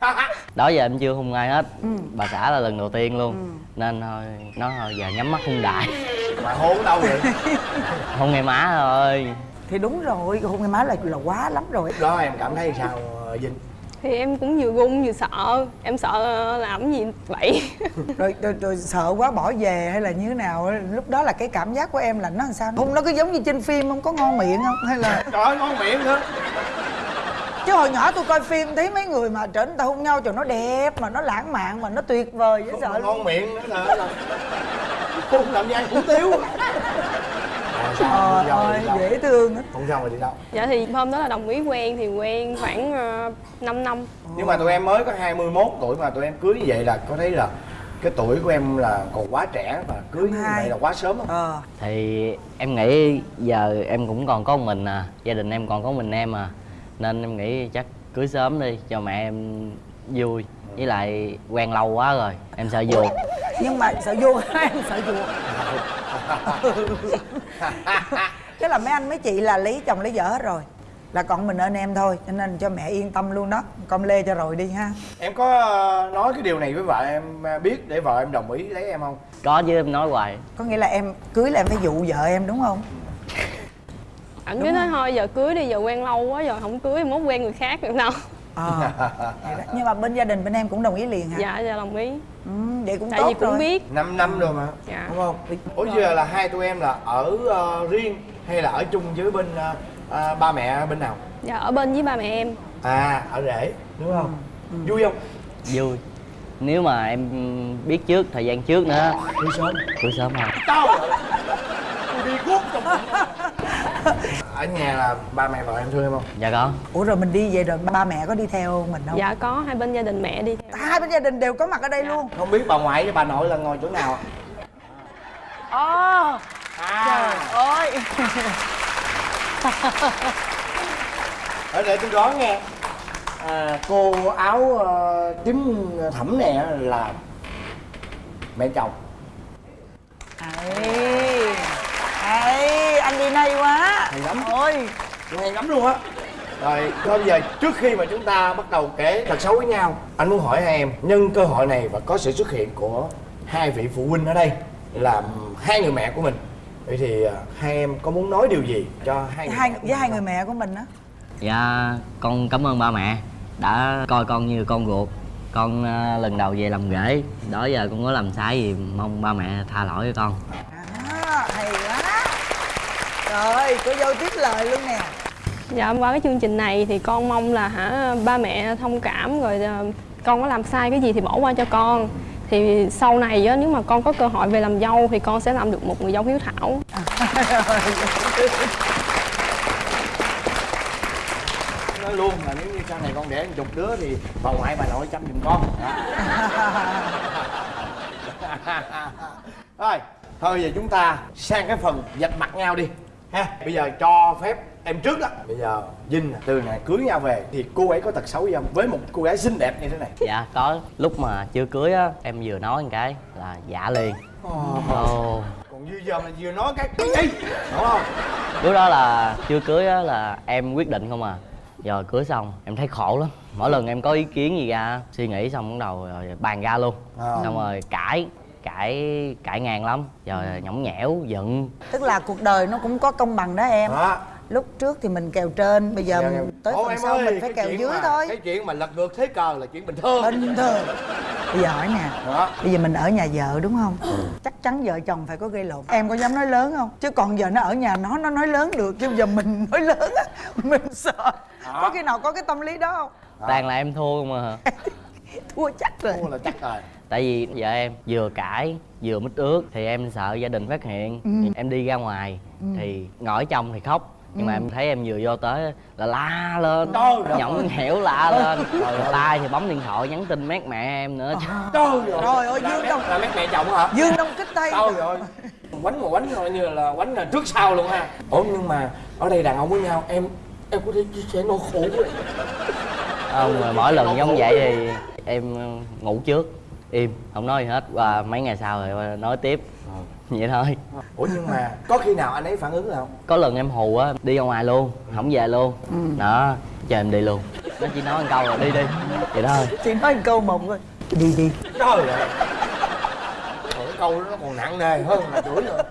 [SPEAKER 6] *laughs*
[SPEAKER 9] đó giờ em chưa hung ai hết. Bà xã là lần đầu tiên luôn. Nên thôi nói thôi giờ nhắm mắt hung đại. *laughs*
[SPEAKER 2] Mà hôn đâu vậy? *laughs*
[SPEAKER 9] hung ngày má thôi.
[SPEAKER 6] Thì đúng rồi hôn cái má là là quá lắm rồi.
[SPEAKER 2] Đó em cảm thấy sao ờ, Vinh?
[SPEAKER 10] thì em cũng vừa gung vừa sợ. Em sợ làm gì vậy?
[SPEAKER 6] Rồi, rồi rồi sợ quá bỏ về hay là như thế nào? Lúc đó là cái cảm giác của em là nó làm sao? Hôn nó cứ giống như trên phim không có ngon miệng không? Hay là
[SPEAKER 2] Trời ơi ngon miệng nữa
[SPEAKER 6] chứ hồi nhỏ tôi coi phim thấy mấy người mà trở người ta hôn nhau trời nó đẹp mà nó lãng mạn mà nó tuyệt vời dễ sợ
[SPEAKER 2] mà ngon miệng nữa là, Hôn làm gian cũng tiếu sao
[SPEAKER 6] trời ơi dễ thương á.
[SPEAKER 2] Hôn xong rồi đi đâu?
[SPEAKER 10] dạ thì hôm đó là đồng ý quen thì quen khoảng uh, 5 năm.
[SPEAKER 2] Nhưng mà tụi em mới có 21 tuổi mà tụi em cưới như vậy là có thấy là cái tuổi của em là còn quá trẻ và cưới như vậy là quá sớm không?
[SPEAKER 6] ờ.
[SPEAKER 9] Thì em nghĩ giờ em cũng còn có mình à gia đình em còn có mình em à nên em nghĩ chắc cưới sớm đi cho mẹ em vui. Với lại quen lâu quá rồi em sợ vuột
[SPEAKER 6] nhưng mà sợ vô *laughs* em sợ *laughs* chuột thế là mấy anh mấy chị là lấy chồng lấy vợ hết rồi. Là còn mình ơn em thôi cho nên cho mẹ yên tâm luôn đó. Con lê cho rồi đi ha.
[SPEAKER 2] Em có ờ, nói cái điều này với vợ em ờ, biết để vợ em đồng ý lấy em không?
[SPEAKER 9] có chứ em nói hoài.
[SPEAKER 6] Có nghĩa là em cưới là em phải dụ vợ em đúng không
[SPEAKER 10] ảnh cứ nói thôi giờ cưới đi giờ quen lâu quá giờ không cưới mốt quen người khác được đâu.
[SPEAKER 6] Ờ. *laughs* Đó. nhưng mà bên gia đình bên em cũng đồng ý liền hả?
[SPEAKER 10] Dạ dạ đồng ý.
[SPEAKER 6] Ừ, vậy cũng
[SPEAKER 10] tại
[SPEAKER 6] tốt
[SPEAKER 10] vì cũng
[SPEAKER 6] rồi.
[SPEAKER 10] biết.
[SPEAKER 2] 5 năm rồi mà.
[SPEAKER 10] Dạ.
[SPEAKER 2] Đúng không? Ủa giờ là hai tụi em là ở ờ, riêng hay là ở chung với bên ờ, ờ, ba mẹ bên nào?
[SPEAKER 10] Dạ ở bên với ba mẹ em.
[SPEAKER 2] À ở rể đúng không? Vui không?
[SPEAKER 9] Vui. Nếu mà em biết trước thời gian trước nữa.
[SPEAKER 2] Vui sớm.
[SPEAKER 9] Cưới sớm hơn
[SPEAKER 2] tao đi trong ở nhà là ba mẹ vợ em thương em không?
[SPEAKER 9] Dạ có.
[SPEAKER 6] Ủa rồi mình đi về rồi ba mẹ có đi theo mình không?
[SPEAKER 10] Dạ có hai bên gia đình mẹ đi theo.
[SPEAKER 6] Hai bên gia đình đều có mặt ở đây luôn.
[SPEAKER 2] Không biết bà ngoại với bà nội là ngồi chỗ nào
[SPEAKER 6] ồ.
[SPEAKER 2] À.
[SPEAKER 6] Ơi. *laughs*
[SPEAKER 2] Ở đây tôi đoán nghe à, cô áo ờ, tím thẫm này á là mẹ chồng.
[SPEAKER 6] Ấy ấy anh đi nay quá.
[SPEAKER 2] Hay lắm.
[SPEAKER 6] Ôi.
[SPEAKER 2] Hay lắm luôn á. Rồi thôi bây giờ trước khi mà chúng ta bắt đầu kể thật xấu với nhau anh muốn hỏi hai em nhân cơ hội này và có sự xuất hiện của hai vị phụ huynh ở đây là hai người mẹ của mình. Vậy thì à, hai em có muốn nói điều gì cho hai người
[SPEAKER 6] hai với hai người mẹ của mình á?
[SPEAKER 9] Dạ con cảm ơn ba mẹ đã coi con như con ruột. Con ờ, lần đầu về làm rể đó giờ con có làm sai gì mong ba mẹ tha lỗi cho con.
[SPEAKER 6] À, hay quá rồi cô dâu tiếp lời luôn nè.
[SPEAKER 10] Dạ qua cái chương trình này thì con mong là hả ba mẹ thông cảm rồi ờ, con có làm sai cái gì thì bỏ qua cho con. Thì sau này á, nếu mà con có cơ hội về làm dâu thì con sẽ làm được một người dâu hiếu thảo. *laughs*
[SPEAKER 2] Nói luôn là nếu như sau này con đẻ một chục đứa thì bà ngoại bà nội chăm giùm con. *laughs* Rồi thôi giờ chúng ta sang cái phần vạch mặt nhau đi ha bây giờ cho phép em trước đó. Bây giờ Vinh từ này cưới nhau về thì cô ấy có tật xấu gì không? Với một cô gái xinh đẹp như thế này.
[SPEAKER 9] Dạ có. Lúc mà chưa cưới á em vừa nói một cái là dạ liền. Ồ.
[SPEAKER 2] Còn như giờ mà vừa nói cái gì? Đúng không?
[SPEAKER 9] Lúc đó là chưa cưới á là em quyết định không à. Giờ cưới xong em thấy khổ lắm. Mỗi lần em có ý kiến gì ra suy nghĩ xong bắt đầu rồi bàn ra luôn.
[SPEAKER 2] Ờ.
[SPEAKER 9] xong rồi cãi cãi cãi ngang lắm. Giờ nhõng nhẽo giận.
[SPEAKER 6] Tức là cuộc đời nó cũng có công bằng đó em.
[SPEAKER 2] Đó
[SPEAKER 6] lúc trước thì mình kèo trên bây giờ
[SPEAKER 2] Dạ,
[SPEAKER 6] mình tới phần
[SPEAKER 2] em
[SPEAKER 6] sau
[SPEAKER 2] ơi,
[SPEAKER 6] mình phải kèo dưới
[SPEAKER 2] mà-
[SPEAKER 6] thôi.
[SPEAKER 2] cái chuyện mà lật ngược thế cờ là chuyện bình thường.
[SPEAKER 6] Bình thường. Bây giờ hỏi nè
[SPEAKER 2] đó
[SPEAKER 6] bây giờ mình ở nhà vợ đúng không?
[SPEAKER 2] Ừ.
[SPEAKER 6] chắc chắn vợ chồng phải có gây lộn. Em có dám nói lớn không? Chứ còn giờ nó ở nhà nó nó nói lớn được chứ giờ mình *laughs* nói lớn á mình sợ. Có khi nào có cái tâm lý đó không?
[SPEAKER 9] Toàn là em thua mà *laughs*
[SPEAKER 6] thua chắc rồi
[SPEAKER 2] Thua là chắc rồi. *laughs*
[SPEAKER 9] Tại vì vợ em vừa cãi vừa mít ướt thì em sợ gia đình phát hiện.
[SPEAKER 6] Ừ.
[SPEAKER 9] em đi ra ngoài thì ngồi ở trong thì khóc. Nhưng mà
[SPEAKER 6] Ừ.
[SPEAKER 9] em thấy em vừa vô tới là la lên
[SPEAKER 2] Trời
[SPEAKER 9] nhõng nhẽo la lên. Rồi tay thì bấm điện thoại nhắn tin mét mẹ em nữa.
[SPEAKER 2] Trời ơi.
[SPEAKER 6] Trời ơi, Dương Đông-
[SPEAKER 2] là mẹ mẹ chồng hả?
[SPEAKER 6] Dương đông kích tây
[SPEAKER 2] trời ơi. Quánh mà quánh coi như là quánh là trước sau luôn ha. Ủa nhưng mà ở đây đàn ông với nhau em em có thể chia sẻ nỗi khổ với
[SPEAKER 9] không rồi mỗi lần giống vậy thì em ngủ trước. Im không nói gì hết. Và mấy ngày sau rồi nói tiếp. Vậy thôi.
[SPEAKER 2] Ủa nhưng mà có khi nào anh ấy phản ứng nào
[SPEAKER 9] có lần em hù á đi ra ngoài luôn không về luôn. Đó cho em đi luôn. Nó chỉ nói một câu là đi đi. Vậy đó thôi.
[SPEAKER 6] Chỉ nói một câu một thôi. Đi đi.
[SPEAKER 2] Trời ơi. Trời, cái câu đó nó còn nặng nề hơn là chửi nữa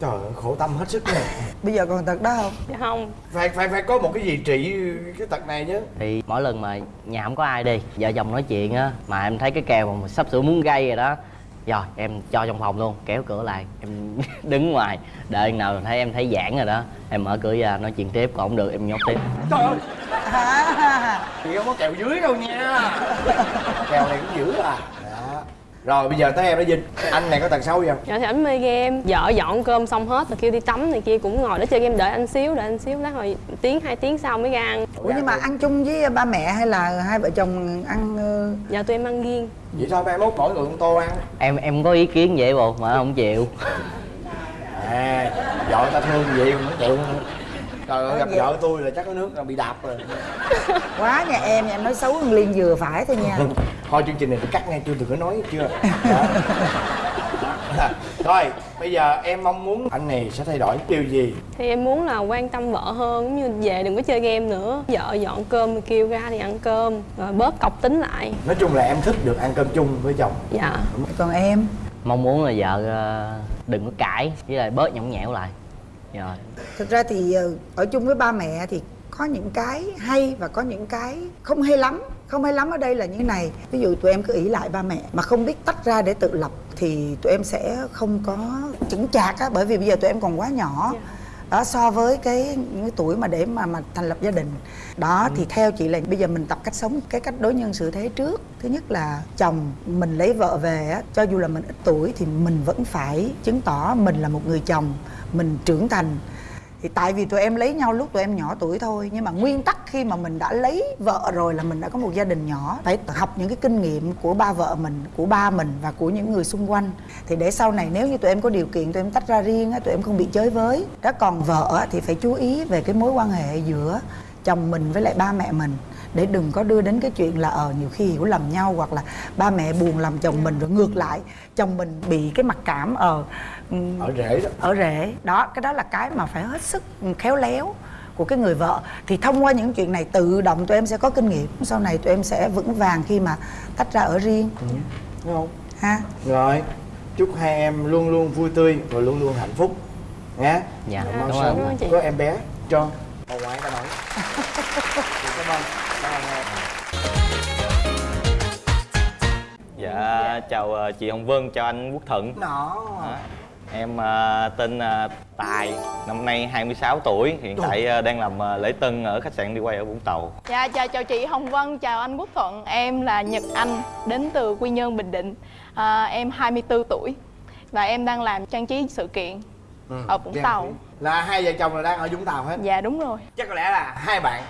[SPEAKER 2] trời ơi khổ tâm hết sức nè *laughs*
[SPEAKER 6] bây giờ còn tật đó không?
[SPEAKER 10] Dạ không.
[SPEAKER 2] Phải phải phải có một cái gì trị cái tật này chứ.
[SPEAKER 9] Thì mỗi lần mà nhà không có ai đi vợ chồng nói chuyện á mà em thấy cái kèo mà sắp sửa muốn gây rồi đó rồi em cho trong phòng luôn kéo cửa lại em *laughs* đứng ngoài đợi nào thấy em thấy giãn rồi đó em mở cửa ra nói chuyện tiếp còn không được em nhốt tiếp.
[SPEAKER 2] Trời ơi.
[SPEAKER 6] À,
[SPEAKER 2] chị không có kèo dưới đâu nha. *laughs* Kèo này cũng dữ à. Rồi bây giờ tới em đó vinh. Anh này có tật xấu gì không?
[SPEAKER 10] Dạ thì ảnh mê game. Vợ dọn cơm xong hết rồi kêu đi tắm này kia cũng ngồi đó chơi game đợi anh xíu đợi anh xíu lát rồi tiếng hai tiếng sau mới ra ăn.
[SPEAKER 6] Ủa nhưng mà ăn chung với ba mẹ hay là hai vợ chồng ăn ờ,
[SPEAKER 10] dạ tụi em ăn riêng.
[SPEAKER 2] Vậy thôi mai mốt mỗi người một tô ăn?
[SPEAKER 9] Em em có ý kiến vậy bộ mà không chịu.
[SPEAKER 2] À vợ ta thương gì cũng chịu trời ơi gặp vợ tôi là chắc có nước là bị đạp rồi. *laughs*
[SPEAKER 6] Quá nhà em em nói xấu con liên vừa phải thôi nha. *laughs*
[SPEAKER 2] Thôi chương trình này phải cắt ngay chưa đừng có nói chưa? Đó. thôi bây giờ em mong muốn anh này sẽ thay đổi điều gì?
[SPEAKER 10] Thì em muốn là quan tâm vợ hơn giống như về đừng có chơi game nữa. Vợ dọn cơm kêu ra thì ăn cơm rồi bớt cọc tính lại.
[SPEAKER 2] Nói chung là em thích được ăn cơm chung với chồng.
[SPEAKER 10] Dạ.
[SPEAKER 6] Còn em?
[SPEAKER 9] Mong muốn là vợ ờ, đừng có cãi với lại bớt nhõng nhẽo lại rồi
[SPEAKER 6] thực ra thì ờ, ở chung với ba mẹ thì có những cái hay và có những cái không hay lắm. Không hay lắm ở đây là như này. Ví dụ tụi em cứ ỷ lại ba mẹ mà không biết tách ra để tự lập thì tụi em sẽ không có chững chạc á bởi vì bây giờ tụi em còn quá nhỏ. Đó so với cái những cái tuổi mà để mà mà thành lập gia đình. Đó thì theo chị là bây giờ mình tập cách sống cái cách đối nhân xử thế trước. Thứ nhất là chồng mình lấy vợ về á cho dù là mình ít tuổi thì mình vẫn phải chứng tỏ mình là một người chồng mình trưởng thành. Thì tại vì tụi em lấy nhau lúc tụi em nhỏ tuổi thôi, nhưng mà nguyên tắc khi mà mình đã lấy vợ rồi là mình đã có một gia đình nhỏ. Phải học những cái kinh nghiệm của ba vợ mình, của ba mình và của những người xung quanh. Thì để sau này nếu như tụi em có điều kiện, tụi em tách ra riêng á, tụi em không bị chới với. Đó, còn vợ thì phải chú ý về cái mối quan hệ giữa chồng mình với lại ba mẹ mình. Để đừng có đưa đến cái chuyện là ờ nhiều khi hiểu lầm nhau hoặc là ba mẹ buồn làm chồng mình rồi ngược lại, chồng mình bị cái mặc cảm ờ
[SPEAKER 2] ở rễ đó.
[SPEAKER 6] Ở rễ. Đó cái đó là cái mà phải hết sức khéo léo của cái người vợ. Thì thông qua những chuyện này tự động tụi em sẽ có kinh nghiệm. Sau này tụi em sẽ vững vàng khi mà tách ra ở riêng.
[SPEAKER 2] Đúng không?
[SPEAKER 6] Ha?
[SPEAKER 2] Rồi chúc hai em luôn luôn vui tươi và luôn luôn hạnh phúc. Nhé
[SPEAKER 9] Dạ, cảm
[SPEAKER 2] sớm có em bé cho bà ngoại ta nói. Cảm ơn. Cảm ơn em.
[SPEAKER 11] Dạ, chào ờ, chị Hồng Vân, chào anh Quốc Thuận
[SPEAKER 2] nó
[SPEAKER 11] Đó. Em ờ, tên ờ, Tài, năm nay 26 tuổi, hiện tại ờ, đang làm lễ tân ở khách sạn đi quay ở Vũng Tàu.
[SPEAKER 12] Dạ, chào chào chị Hồng Vân, chào anh Quốc Thuận. Em là Nhật Anh, đến từ Quy Nhơn, Bình Định. À, Em 24 tuổi Và em đang làm trang trí sự kiện ở Vũng Tàu.
[SPEAKER 2] trí. là hai vợ chồng là đang ở Vũng Tàu hết?
[SPEAKER 12] Dạ đúng rồi.
[SPEAKER 2] Chắc có lẽ là hai bạn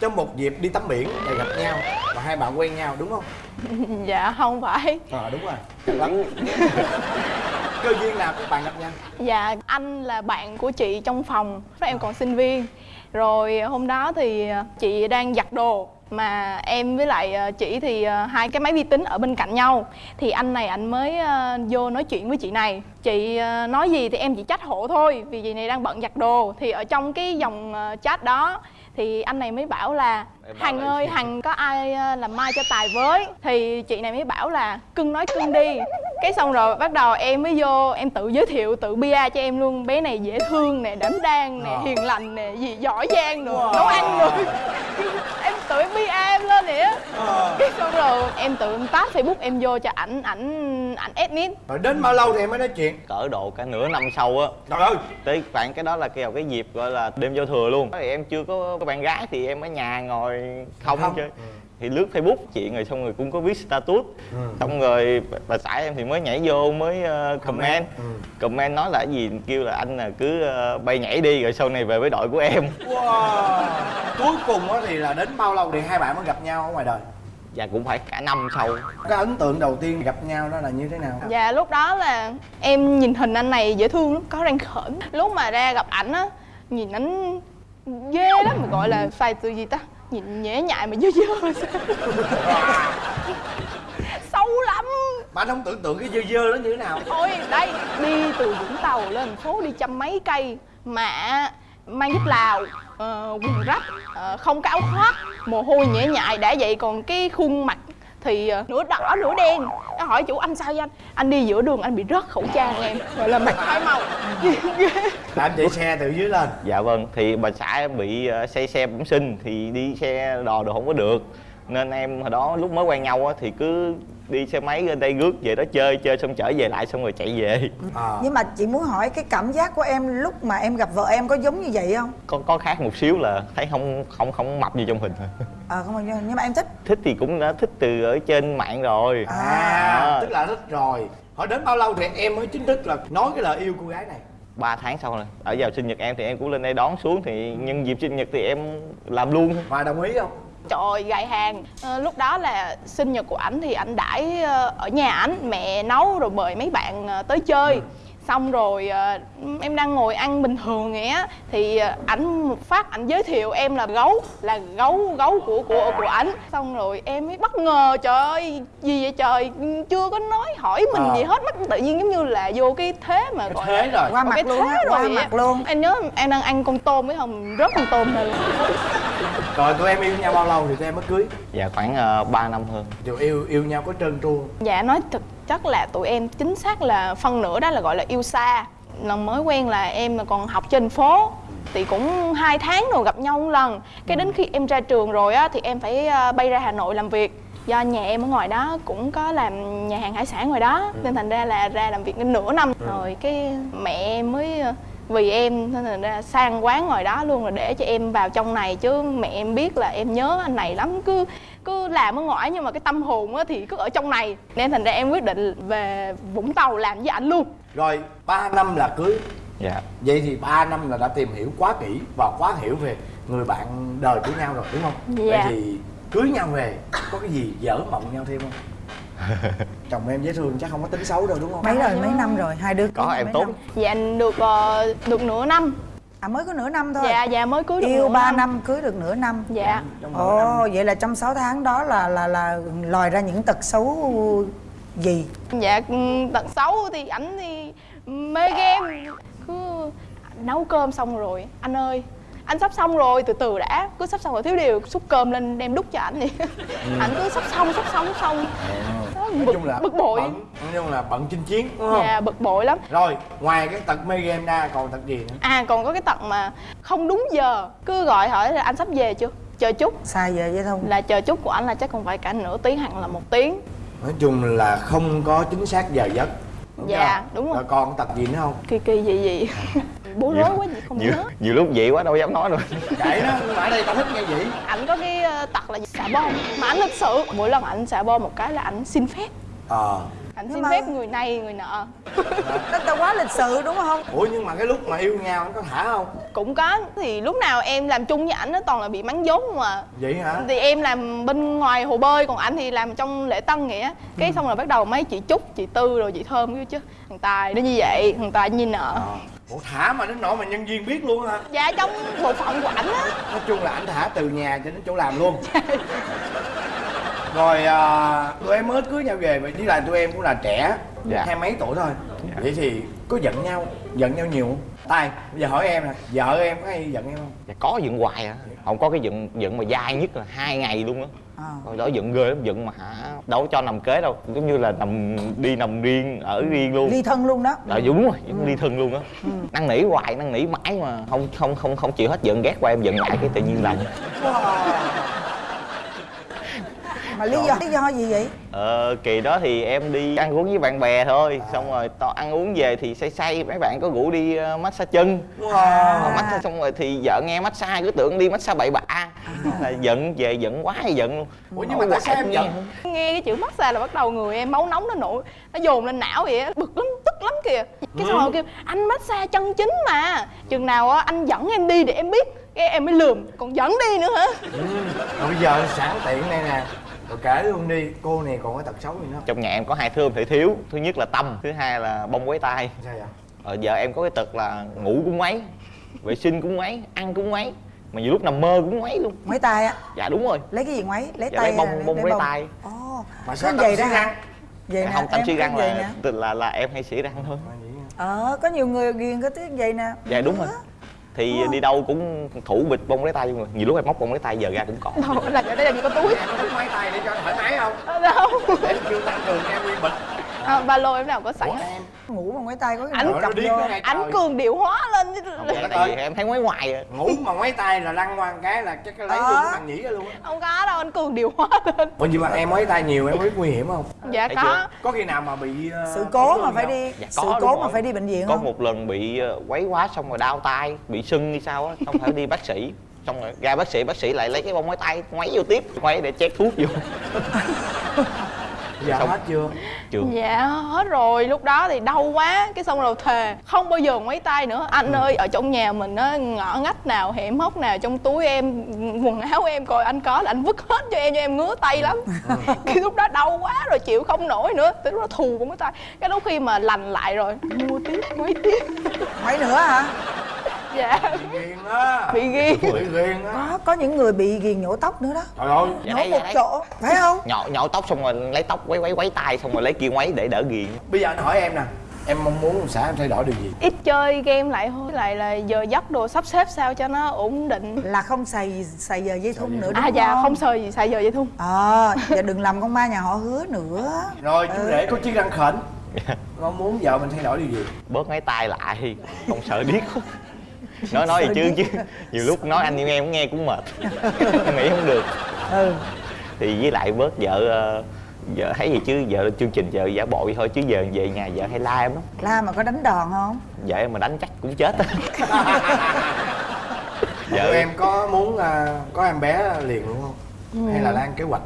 [SPEAKER 2] trong một dịp đi tắm biển và gặp nhau và hai bạn quen nhau đúng không? *laughs*
[SPEAKER 12] Dạ không phải.
[SPEAKER 2] Ờ đúng rồi. Chắc lắm *laughs* cơ duyên nào các bạn gặp nhau.
[SPEAKER 12] Dạ anh là bạn của chị trong phòng. Lúc em còn sinh viên. Rồi hôm đó thì chị đang giặt đồ. Mà em với lại ờ, chị thì ờ, hai cái máy vi tính ở bên cạnh nhau. Thì anh này anh mới ờ, vô nói chuyện với chị này. Chị ờ, nói gì thì em chỉ trách hộ thôi vì chị này đang bận giặt đồ. Thì ở trong cái dòng ờ, chat đó thì anh này mới bảo là hằng ơi hằng có ai ờ, làm mai cho tài với? Thì chị này mới bảo là cưng nói cưng đi cái xong rồi bắt đầu em mới vô em tự giới thiệu tự bia cho em luôn. Bé này dễ thương nè đảm đang nè
[SPEAKER 2] Ờ.
[SPEAKER 12] hiền lành nè gì giỏi giang rồi
[SPEAKER 2] Wow.
[SPEAKER 12] nấu ăn rồi *laughs* em tự em bia em lên vậy á. Cái xong rồi em tự em tag facebook em vô cho ảnh ảnh ảnh admin
[SPEAKER 2] rồi đến bao lâu thì em mới nói chuyện?
[SPEAKER 11] Cỡ độ cả nửa năm sau á.
[SPEAKER 2] Trời ơi.
[SPEAKER 11] Tới khoảng cái đó là cái cái dịp gọi là đêm giao thừa luôn. Thì Em chưa có, có bạn gái thì em ở nhà ngồi không,
[SPEAKER 2] Không.
[SPEAKER 11] chơi thì lướt facebook chuyện rồi xong rồi cũng có viết status.
[SPEAKER 2] Ừ.
[SPEAKER 11] xong rồi bà- xã em thì mới nhảy vô mới ờ, comment.
[SPEAKER 2] Ừ.
[SPEAKER 11] comment nói là cái gì? Kêu là anh là cứ ờ, bay nhảy đi rồi sau này về với đội của em. *laughs*
[SPEAKER 2] Wow. cuối cùng á thì là đến bao lâu thì hai bạn mới gặp nhau ở ngoài đời?
[SPEAKER 11] Dạ cũng phải cả năm sau.
[SPEAKER 2] Cái ấn tượng đầu tiên gặp nhau đó là như thế nào?
[SPEAKER 12] Dạ lúc đó là em nhìn hình anh này dễ thương lắm, có răng khểnh. Lúc mà ra gặp ảnh á, nhìn ảnh ghê lắm, mà gọi là xài từ gì ta Nhìn nhễ nhại mà dơ dơ. *laughs* Xấu lắm.
[SPEAKER 2] Bạn không tưởng tượng cái dơ dơ nó như thế nào.
[SPEAKER 12] Thôi đây, đi từ Vũng Tàu lên thành phố đi trăm mấy cây Mà mang giúp Lào, ờ, quần rách, ờ, không có áo khoác. Mồ hôi nhễ nhại đã vậy còn cái khuôn mặt thì ờ, nửa đỏ nửa đen. Nó hỏi chủ anh sao vậy anh? Anh đi giữa đường anh bị rớt khẩu trang em. Gọi là mặt hai màu. *laughs*
[SPEAKER 2] Là chạy xe từ dưới lên.
[SPEAKER 11] Dạ vâng thì bà xã em bị ờ, say xe bẩm sinh thì đi xe đò đồ không có được nên em hồi đó lúc mới quen nhau á thì cứ đi xe máy lên đây rước về đó chơi chơi xong trở về lại xong rồi chạy về.
[SPEAKER 2] À.
[SPEAKER 6] nhưng mà chị muốn hỏi cái cảm giác của em lúc mà em gặp vợ em có giống như vậy không?
[SPEAKER 11] Có có khác một xíu là thấy không không không mập như trong hình. Thôi
[SPEAKER 6] ờ không bao nhiêu nhưng mà em thích.
[SPEAKER 11] Thích thì cũng đã thích từ ở trên mạng rồi.
[SPEAKER 2] À. Tức là thích rồi. Hỏi đến bao lâu thì em mới chính thức là nói cái lời yêu cô gái này?
[SPEAKER 11] 3 tháng sau rồi. Ở vào sinh nhật em thì em cũng lên đây đón xuống thì nhân dịp sinh nhật thì em làm luôn.
[SPEAKER 2] Và đồng ý không
[SPEAKER 12] Trời ơi, gài hàng. Ờ, Lúc đó là sinh nhật của ảnh thì ảnh đãi ờ, ở nhà ảnh Mẹ nấu rồi mời mấy bạn ờ, tới chơi. Xong rồi ờ, em đang ngồi ăn bình thường vậy á Thì ảnh một phát ảnh giới thiệu em là gấu Là gấu gấu của của của ảnh. Xong rồi em mới bất ngờ trời ơi Gì vậy trời? Chưa có nói hỏi mình
[SPEAKER 2] Ờ.
[SPEAKER 12] gì hết Mất tự nhiên giống như là vô cái thế mà gọi
[SPEAKER 2] thế rồi.
[SPEAKER 6] Qua mặt luôn
[SPEAKER 12] thế
[SPEAKER 6] qua
[SPEAKER 12] rồi vậy
[SPEAKER 6] mặt luôn.
[SPEAKER 12] Em nhớ em đang ăn con tôm với không rớt con tôm lên
[SPEAKER 2] rồi tụi em yêu nhau bao lâu thì tụi em mới cưới?
[SPEAKER 11] Dạ khoảng uh, 3 năm hơn.
[SPEAKER 2] Dù yêu yêu nhau có trơn tru?
[SPEAKER 12] Dạ nói thực chất là tụi em chính xác là phân nửa đó là gọi là yêu xa. Lần mới quen là em là còn học trên phố thì cũng hai tháng rồi gặp nhau một lần. Cái đến khi em ra trường rồi á thì em phải ờ, bay ra hà nội làm việc. Do nhà em ở ngoài đó cũng có làm nhà hàng hải sản ngoài đó nên thành ra là ra làm việc đến nửa năm. Rồi cái mẹ em mới ờ, vì em nên thành ra sang quán ngoài đó luôn là để cho em vào trong này. Chứ mẹ em biết là em nhớ anh này lắm cứ cứ làm ở ngoài. Nhưng mà cái tâm hồn á thì cứ ở trong này. Nên thành ra em quyết định về vũng tàu làm với ảnh luôn.
[SPEAKER 2] Rồi 3 năm là cưới.
[SPEAKER 11] Dạ.
[SPEAKER 2] Vậy thì 3 năm là đã tìm hiểu quá kỹ và quá hiểu về người bạn đời của nhau rồi đúng không? Vậy
[SPEAKER 12] Dạ.
[SPEAKER 2] thì cưới nhau về có cái gì dở mộng nhau thêm không *laughs* chồng em dễ thương chắc không có tính xấu đâu đúng không?
[SPEAKER 6] Mấy rồi mấy năm rồi hai đứa
[SPEAKER 11] có em
[SPEAKER 6] mấy
[SPEAKER 11] tốt.
[SPEAKER 6] năm?
[SPEAKER 12] dạ được ờ, được nửa năm.
[SPEAKER 6] À mới có nửa năm thôi?
[SPEAKER 12] Dạ dạ mới cưới được
[SPEAKER 6] yêu
[SPEAKER 12] nửa
[SPEAKER 6] 3 năm. cưới được nửa năm.
[SPEAKER 12] Dạ.
[SPEAKER 6] Ồ vậy là trong 6 tháng đó là là là lòi ra những tật xấu gì?
[SPEAKER 12] Dạ ừ, tật xấu thì ảnh thì mê game. Cứ nấu cơm xong rồi anh ơi anh sắp xong rồi từ từ đã. Cứ sắp xong rồi thiếu điều xúc cơm lên đem đút cho ảnh vậy. Ảnh cứ sắp xong sắp xong xong. Đó,
[SPEAKER 2] nói
[SPEAKER 12] bực,
[SPEAKER 2] chung là
[SPEAKER 12] bực bội.
[SPEAKER 2] bận, nói chung là bận chinh chiến đúng không?
[SPEAKER 12] Dạ bực bội lắm.
[SPEAKER 2] Rồi ngoài cái tật mê game ra còn tật gì nữa?
[SPEAKER 12] À còn có cái tật mà không đúng giờ cứ gọi hỏi là anh sắp về chưa? Chờ chút.
[SPEAKER 6] Sai giờ vậy không
[SPEAKER 12] là chờ chút của anh là chắc còn phải cả nửa tiếng hoặc là một tiếng.
[SPEAKER 2] Nói chung là không có chính xác giờ giấc. Đúng
[SPEAKER 12] Dạ,
[SPEAKER 2] chưa?
[SPEAKER 12] đúng rồi.
[SPEAKER 2] rồi còn tật gì nữa không?
[SPEAKER 12] Kỳ kỳ gì gì *laughs* bố rối quá gì không
[SPEAKER 11] nhiều,
[SPEAKER 12] nhớ.
[SPEAKER 11] nhiều lúc vậy quá đâu dám nói đâu *laughs*
[SPEAKER 2] kệ nó mà ở đây tao thích nghe vậy.
[SPEAKER 12] Ảnh có cái ờ, tật là xả bom. Mà ảnh thực sự mỗi lần ảnh xả bom một cái là ảnh xin phép.
[SPEAKER 2] Ờ.
[SPEAKER 12] Ảnh
[SPEAKER 6] Nhưng
[SPEAKER 12] xin
[SPEAKER 6] mà-
[SPEAKER 12] phép người này người nọ.
[SPEAKER 6] Tức là quá lịch sự đúng không?
[SPEAKER 2] Ủa nhưng mà cái lúc mà yêu nhau anh có thả không?
[SPEAKER 12] Cũng có. Thì lúc nào em làm chung với ảnh nó toàn là bị mắng vốn mà
[SPEAKER 2] vậy hả?
[SPEAKER 12] Thì em làm bên ngoài hồ bơi còn ảnh thì làm trong lễ tân nghĩa cái xong rồi bắt đầu mấy chị trúc chị tư rồi chị thơm kia chứ. Thằng tài nó như vậy thằng tài như
[SPEAKER 2] Ờ. ủa thả mà đến nỗi mà nhân viên biết luôn hả?
[SPEAKER 12] Dạ trong bộ phận của ảnh á.
[SPEAKER 2] Nói chung là anh thả từ nhà cho đến chỗ làm luôn. *laughs* Rồi à, tụi em mới cưới nhau về với lại tụi em cũng là trẻ.
[SPEAKER 11] Dạ.
[SPEAKER 2] hai mấy tuổi thôi. Vậy thì có giận nhau giận nhau nhiều không? Tài bây giờ hỏi em nè. Vợ em có hay giận em không?
[SPEAKER 11] Dạ, có giận hoài à. Không có cái giận giận mà dai nhất là hai ngày luôn á rồi đó giận ghê lắm giận mà hả đâu có cho nằm kế đâu. Giống như là nằm đi nằm riêng ở riêng luôn.
[SPEAKER 6] Ly thân luôn đó.
[SPEAKER 11] Dạ đúng rồi, giống ly thân luôn á. Năn nỉ hoài, năn nỉ mãi mà không không không không chịu hết giận ghét qua em giận lại cái tự nhiên lòng
[SPEAKER 6] mà lý do lý do gì vậy?
[SPEAKER 11] Ờ, kỳ đó thì em đi ăn uống với bạn bè thôi. Xong rồi to ăn uống về thì say say Mấy bạn có rủ đi uh, massage chân.
[SPEAKER 2] Wow.
[SPEAKER 11] massage xong rồi thì vợ nghe massage cứ tưởng đi massage bậy bạ. Là giận về giận quá hay giận luôn.
[SPEAKER 2] Ủa nhưng mà tại sao em giận?
[SPEAKER 12] nghe cái chữ massage là bắt đầu người em máu nóng nó nổi nó dồn lên não vậy á bực lắm tức lắm kìa. Cái xong rồi kêu anh massage chân chính mà. Chừng nào á anh dẫn em đi để em biết cái em mới lườm còn dẫn đi nữa hả?
[SPEAKER 2] Rồi bây giờ sẵn tiện đây nè rồi kể luôn đi cô này còn có tật xấu gì nữa.
[SPEAKER 11] Trong nhà em có hai thứ không thể thiếu. Thứ nhất là tâm, thứ hai là bông quấy tay
[SPEAKER 2] sao vậy?
[SPEAKER 11] Ờ, vợ em có cái tật là ngủ cũng mấy Vệ sinh cũng mấy, ăn cũng mấy Mà nhiều lúc nằm mơ cũng mấy luôn.
[SPEAKER 6] Mấy tay á?
[SPEAKER 11] Dạ đúng rồi.
[SPEAKER 6] Lấy cái gì ngoáy? Lấy
[SPEAKER 11] Dạ
[SPEAKER 6] tay
[SPEAKER 11] lấy bông,
[SPEAKER 6] là
[SPEAKER 11] bông quấy tay
[SPEAKER 6] ồ.
[SPEAKER 2] Mà
[SPEAKER 6] có
[SPEAKER 2] sao
[SPEAKER 6] vậy
[SPEAKER 2] tâm
[SPEAKER 6] đó hả?
[SPEAKER 2] răng?
[SPEAKER 6] Vậy nè
[SPEAKER 11] không, tâm
[SPEAKER 6] em
[SPEAKER 11] suy
[SPEAKER 6] có
[SPEAKER 11] răng là, là, là, là em hay xỉ răng thôi
[SPEAKER 6] ờ có nhiều người ghiền cái tiếng vậy nè.
[SPEAKER 11] Dạ đúng rồi Thì đi đâu cũng thủ bịch bông lấy tay luôn rồi. Nhiều lúc em móc bông lấy tay giờ ra cũng còn.
[SPEAKER 12] Đâu là ở đây làm gì có túi.
[SPEAKER 2] Em có máy tay để cho thoải mái không?
[SPEAKER 12] Ở đâu.
[SPEAKER 2] Để kêu tăng cường em nguyên bịch
[SPEAKER 12] à, ba lô em nào có sẵn.
[SPEAKER 2] Ủa? Em
[SPEAKER 6] ngủ bằng ngoáy tay có cái
[SPEAKER 12] Ảnh
[SPEAKER 2] ngay
[SPEAKER 12] ảnh cường điệu hóa lên
[SPEAKER 11] Không, vì em thấy ngoái ngoài à
[SPEAKER 2] ngủ mà máy tay là lăn qua một cái là chắc cái lấy
[SPEAKER 6] Ờ.
[SPEAKER 2] luôn bằng nhĩ ra luôn á.
[SPEAKER 12] Không có đâu anh cường điệu hóa lên.
[SPEAKER 2] Ủa nhưng mà em máy tay nhiều em có biết nguy hiểm không?
[SPEAKER 12] Dạ có.
[SPEAKER 2] có khi nào mà bị ờ,
[SPEAKER 6] sự cố mà phải
[SPEAKER 2] không?
[SPEAKER 6] đi
[SPEAKER 11] Dạ
[SPEAKER 6] sự cố mà
[SPEAKER 11] rồi.
[SPEAKER 6] phải đi bệnh viện
[SPEAKER 11] Có
[SPEAKER 6] không?
[SPEAKER 11] một lần bị quấy quá xong rồi đau tay Bị sưng hay sao á Xong phải đi bác sĩ. Xong rồi ra bác sĩ, bác sĩ lại lấy cái bông ngoái tay Ngoáy vô tiếp Ngoáy để chét thuốc vô *laughs*
[SPEAKER 2] giờ
[SPEAKER 11] Xong.
[SPEAKER 2] hết chưa?
[SPEAKER 11] Chưa.
[SPEAKER 12] Dạ hết rồi. Lúc đó thì đau quá cái xong rồi thề. Không bao giờ mấy tay nữa. Anh ơi ở trong nhà mình á ngõ ngách nào hẻm hốc nào trong túi em quần áo em coi anh có là anh vứt hết cho em cho em ngứa tay lắm. *laughs* Cái lúc đó đau quá rồi chịu không nổi nữa. Tới lúc đó thù cũng cái tay cái lúc khi mà lành lại rồi mua tiếp mấy tiếp.
[SPEAKER 6] Ngoáy nữa hả
[SPEAKER 12] dạ.
[SPEAKER 2] Ghiền á.
[SPEAKER 12] Bị ghi
[SPEAKER 2] bị ghiền. Á.
[SPEAKER 6] Có có những người bị ghiền nhổ tóc nữa đó.
[SPEAKER 2] Trời ơi.
[SPEAKER 11] Dạ
[SPEAKER 6] nhổ
[SPEAKER 11] đấy,
[SPEAKER 6] một
[SPEAKER 11] dạ đấy.
[SPEAKER 6] chỗ phải không?
[SPEAKER 11] Nhọ, nhọ tóc xong rồi lấy tóc quấy quấy quấy tay Xong rồi lấy kia ngoáy để đỡ ghiền.
[SPEAKER 2] Bây giờ anh hỏi em nè em mong muốn xã em thay đổi điều gì?
[SPEAKER 12] Ít chơi game lại thôi lại là giờ giấc đồ sắp xếp sao cho nó ổn định.
[SPEAKER 6] Là không xài xài giờ dây thun nữa đúng
[SPEAKER 12] à dạ
[SPEAKER 6] không?
[SPEAKER 12] không sờ gì xài giờ vậy thun.
[SPEAKER 6] Ờ và đừng làm con ma nhà họ hứa nữa.
[SPEAKER 2] Rồi chú rể có chiếc răng khểnh. Mong muốn vợ mình thay đổi điều gì?
[SPEAKER 11] Bớt ngoáy tay lại Không sợ điếc *laughs* nói nói gì chứ chứ nhiều lúc nói anh yêu em cũng nghe cũng mệt. *laughs* Em nghĩ không được.
[SPEAKER 6] Ừ.
[SPEAKER 11] Thì với lại bớt vợ ờ, vợ thấy gì chứ vợ chương trình vợ giả bộ vậy thôi chứ giờ về nhà vợ hay la em lắm.
[SPEAKER 6] La mà có đánh đòn không?
[SPEAKER 11] Vợ em mà đánh chắc cũng chết. Á *laughs*
[SPEAKER 2] vợ em có muốn à, có em bé liền luôn không?
[SPEAKER 12] Ừ.
[SPEAKER 2] hay là đang kế hoạch?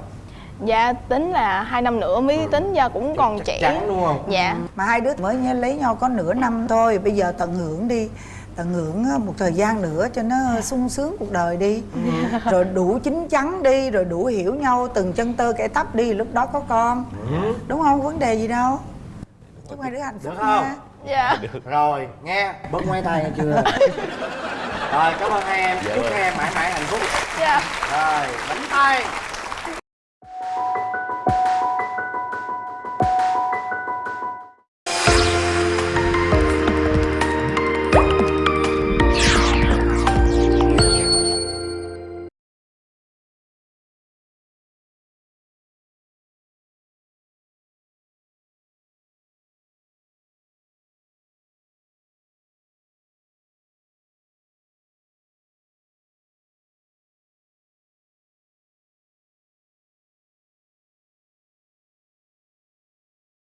[SPEAKER 12] Dạ tính là hai năm nữa mới tính giờ cũng còn trẻ.
[SPEAKER 2] chắn đúng không?
[SPEAKER 12] Dạ.
[SPEAKER 6] Mà hai đứa mới lấy nhau có nửa năm thôi bây giờ tận hưởng đi tận hưởng một thời gian nữa cho nó sung sướng cuộc đời đi. Rồi đủ chín chắn đi rồi đủ hiểu nhau từng chân tơ kẻ tóc đi lúc đó có con. Đúng không? Vấn đề gì đâu. Chúc hai đứa hạnh phúc
[SPEAKER 2] được không?
[SPEAKER 6] nha.
[SPEAKER 12] Dạ.
[SPEAKER 2] Rồi nghe. Bớt ngoái tay nghe chưa? *laughs* Rồi cảm ơn hai em.
[SPEAKER 11] Dạ
[SPEAKER 2] chúc hai em mãi mãi hạnh phúc.
[SPEAKER 12] Dạ.
[SPEAKER 2] Rồi nắm tay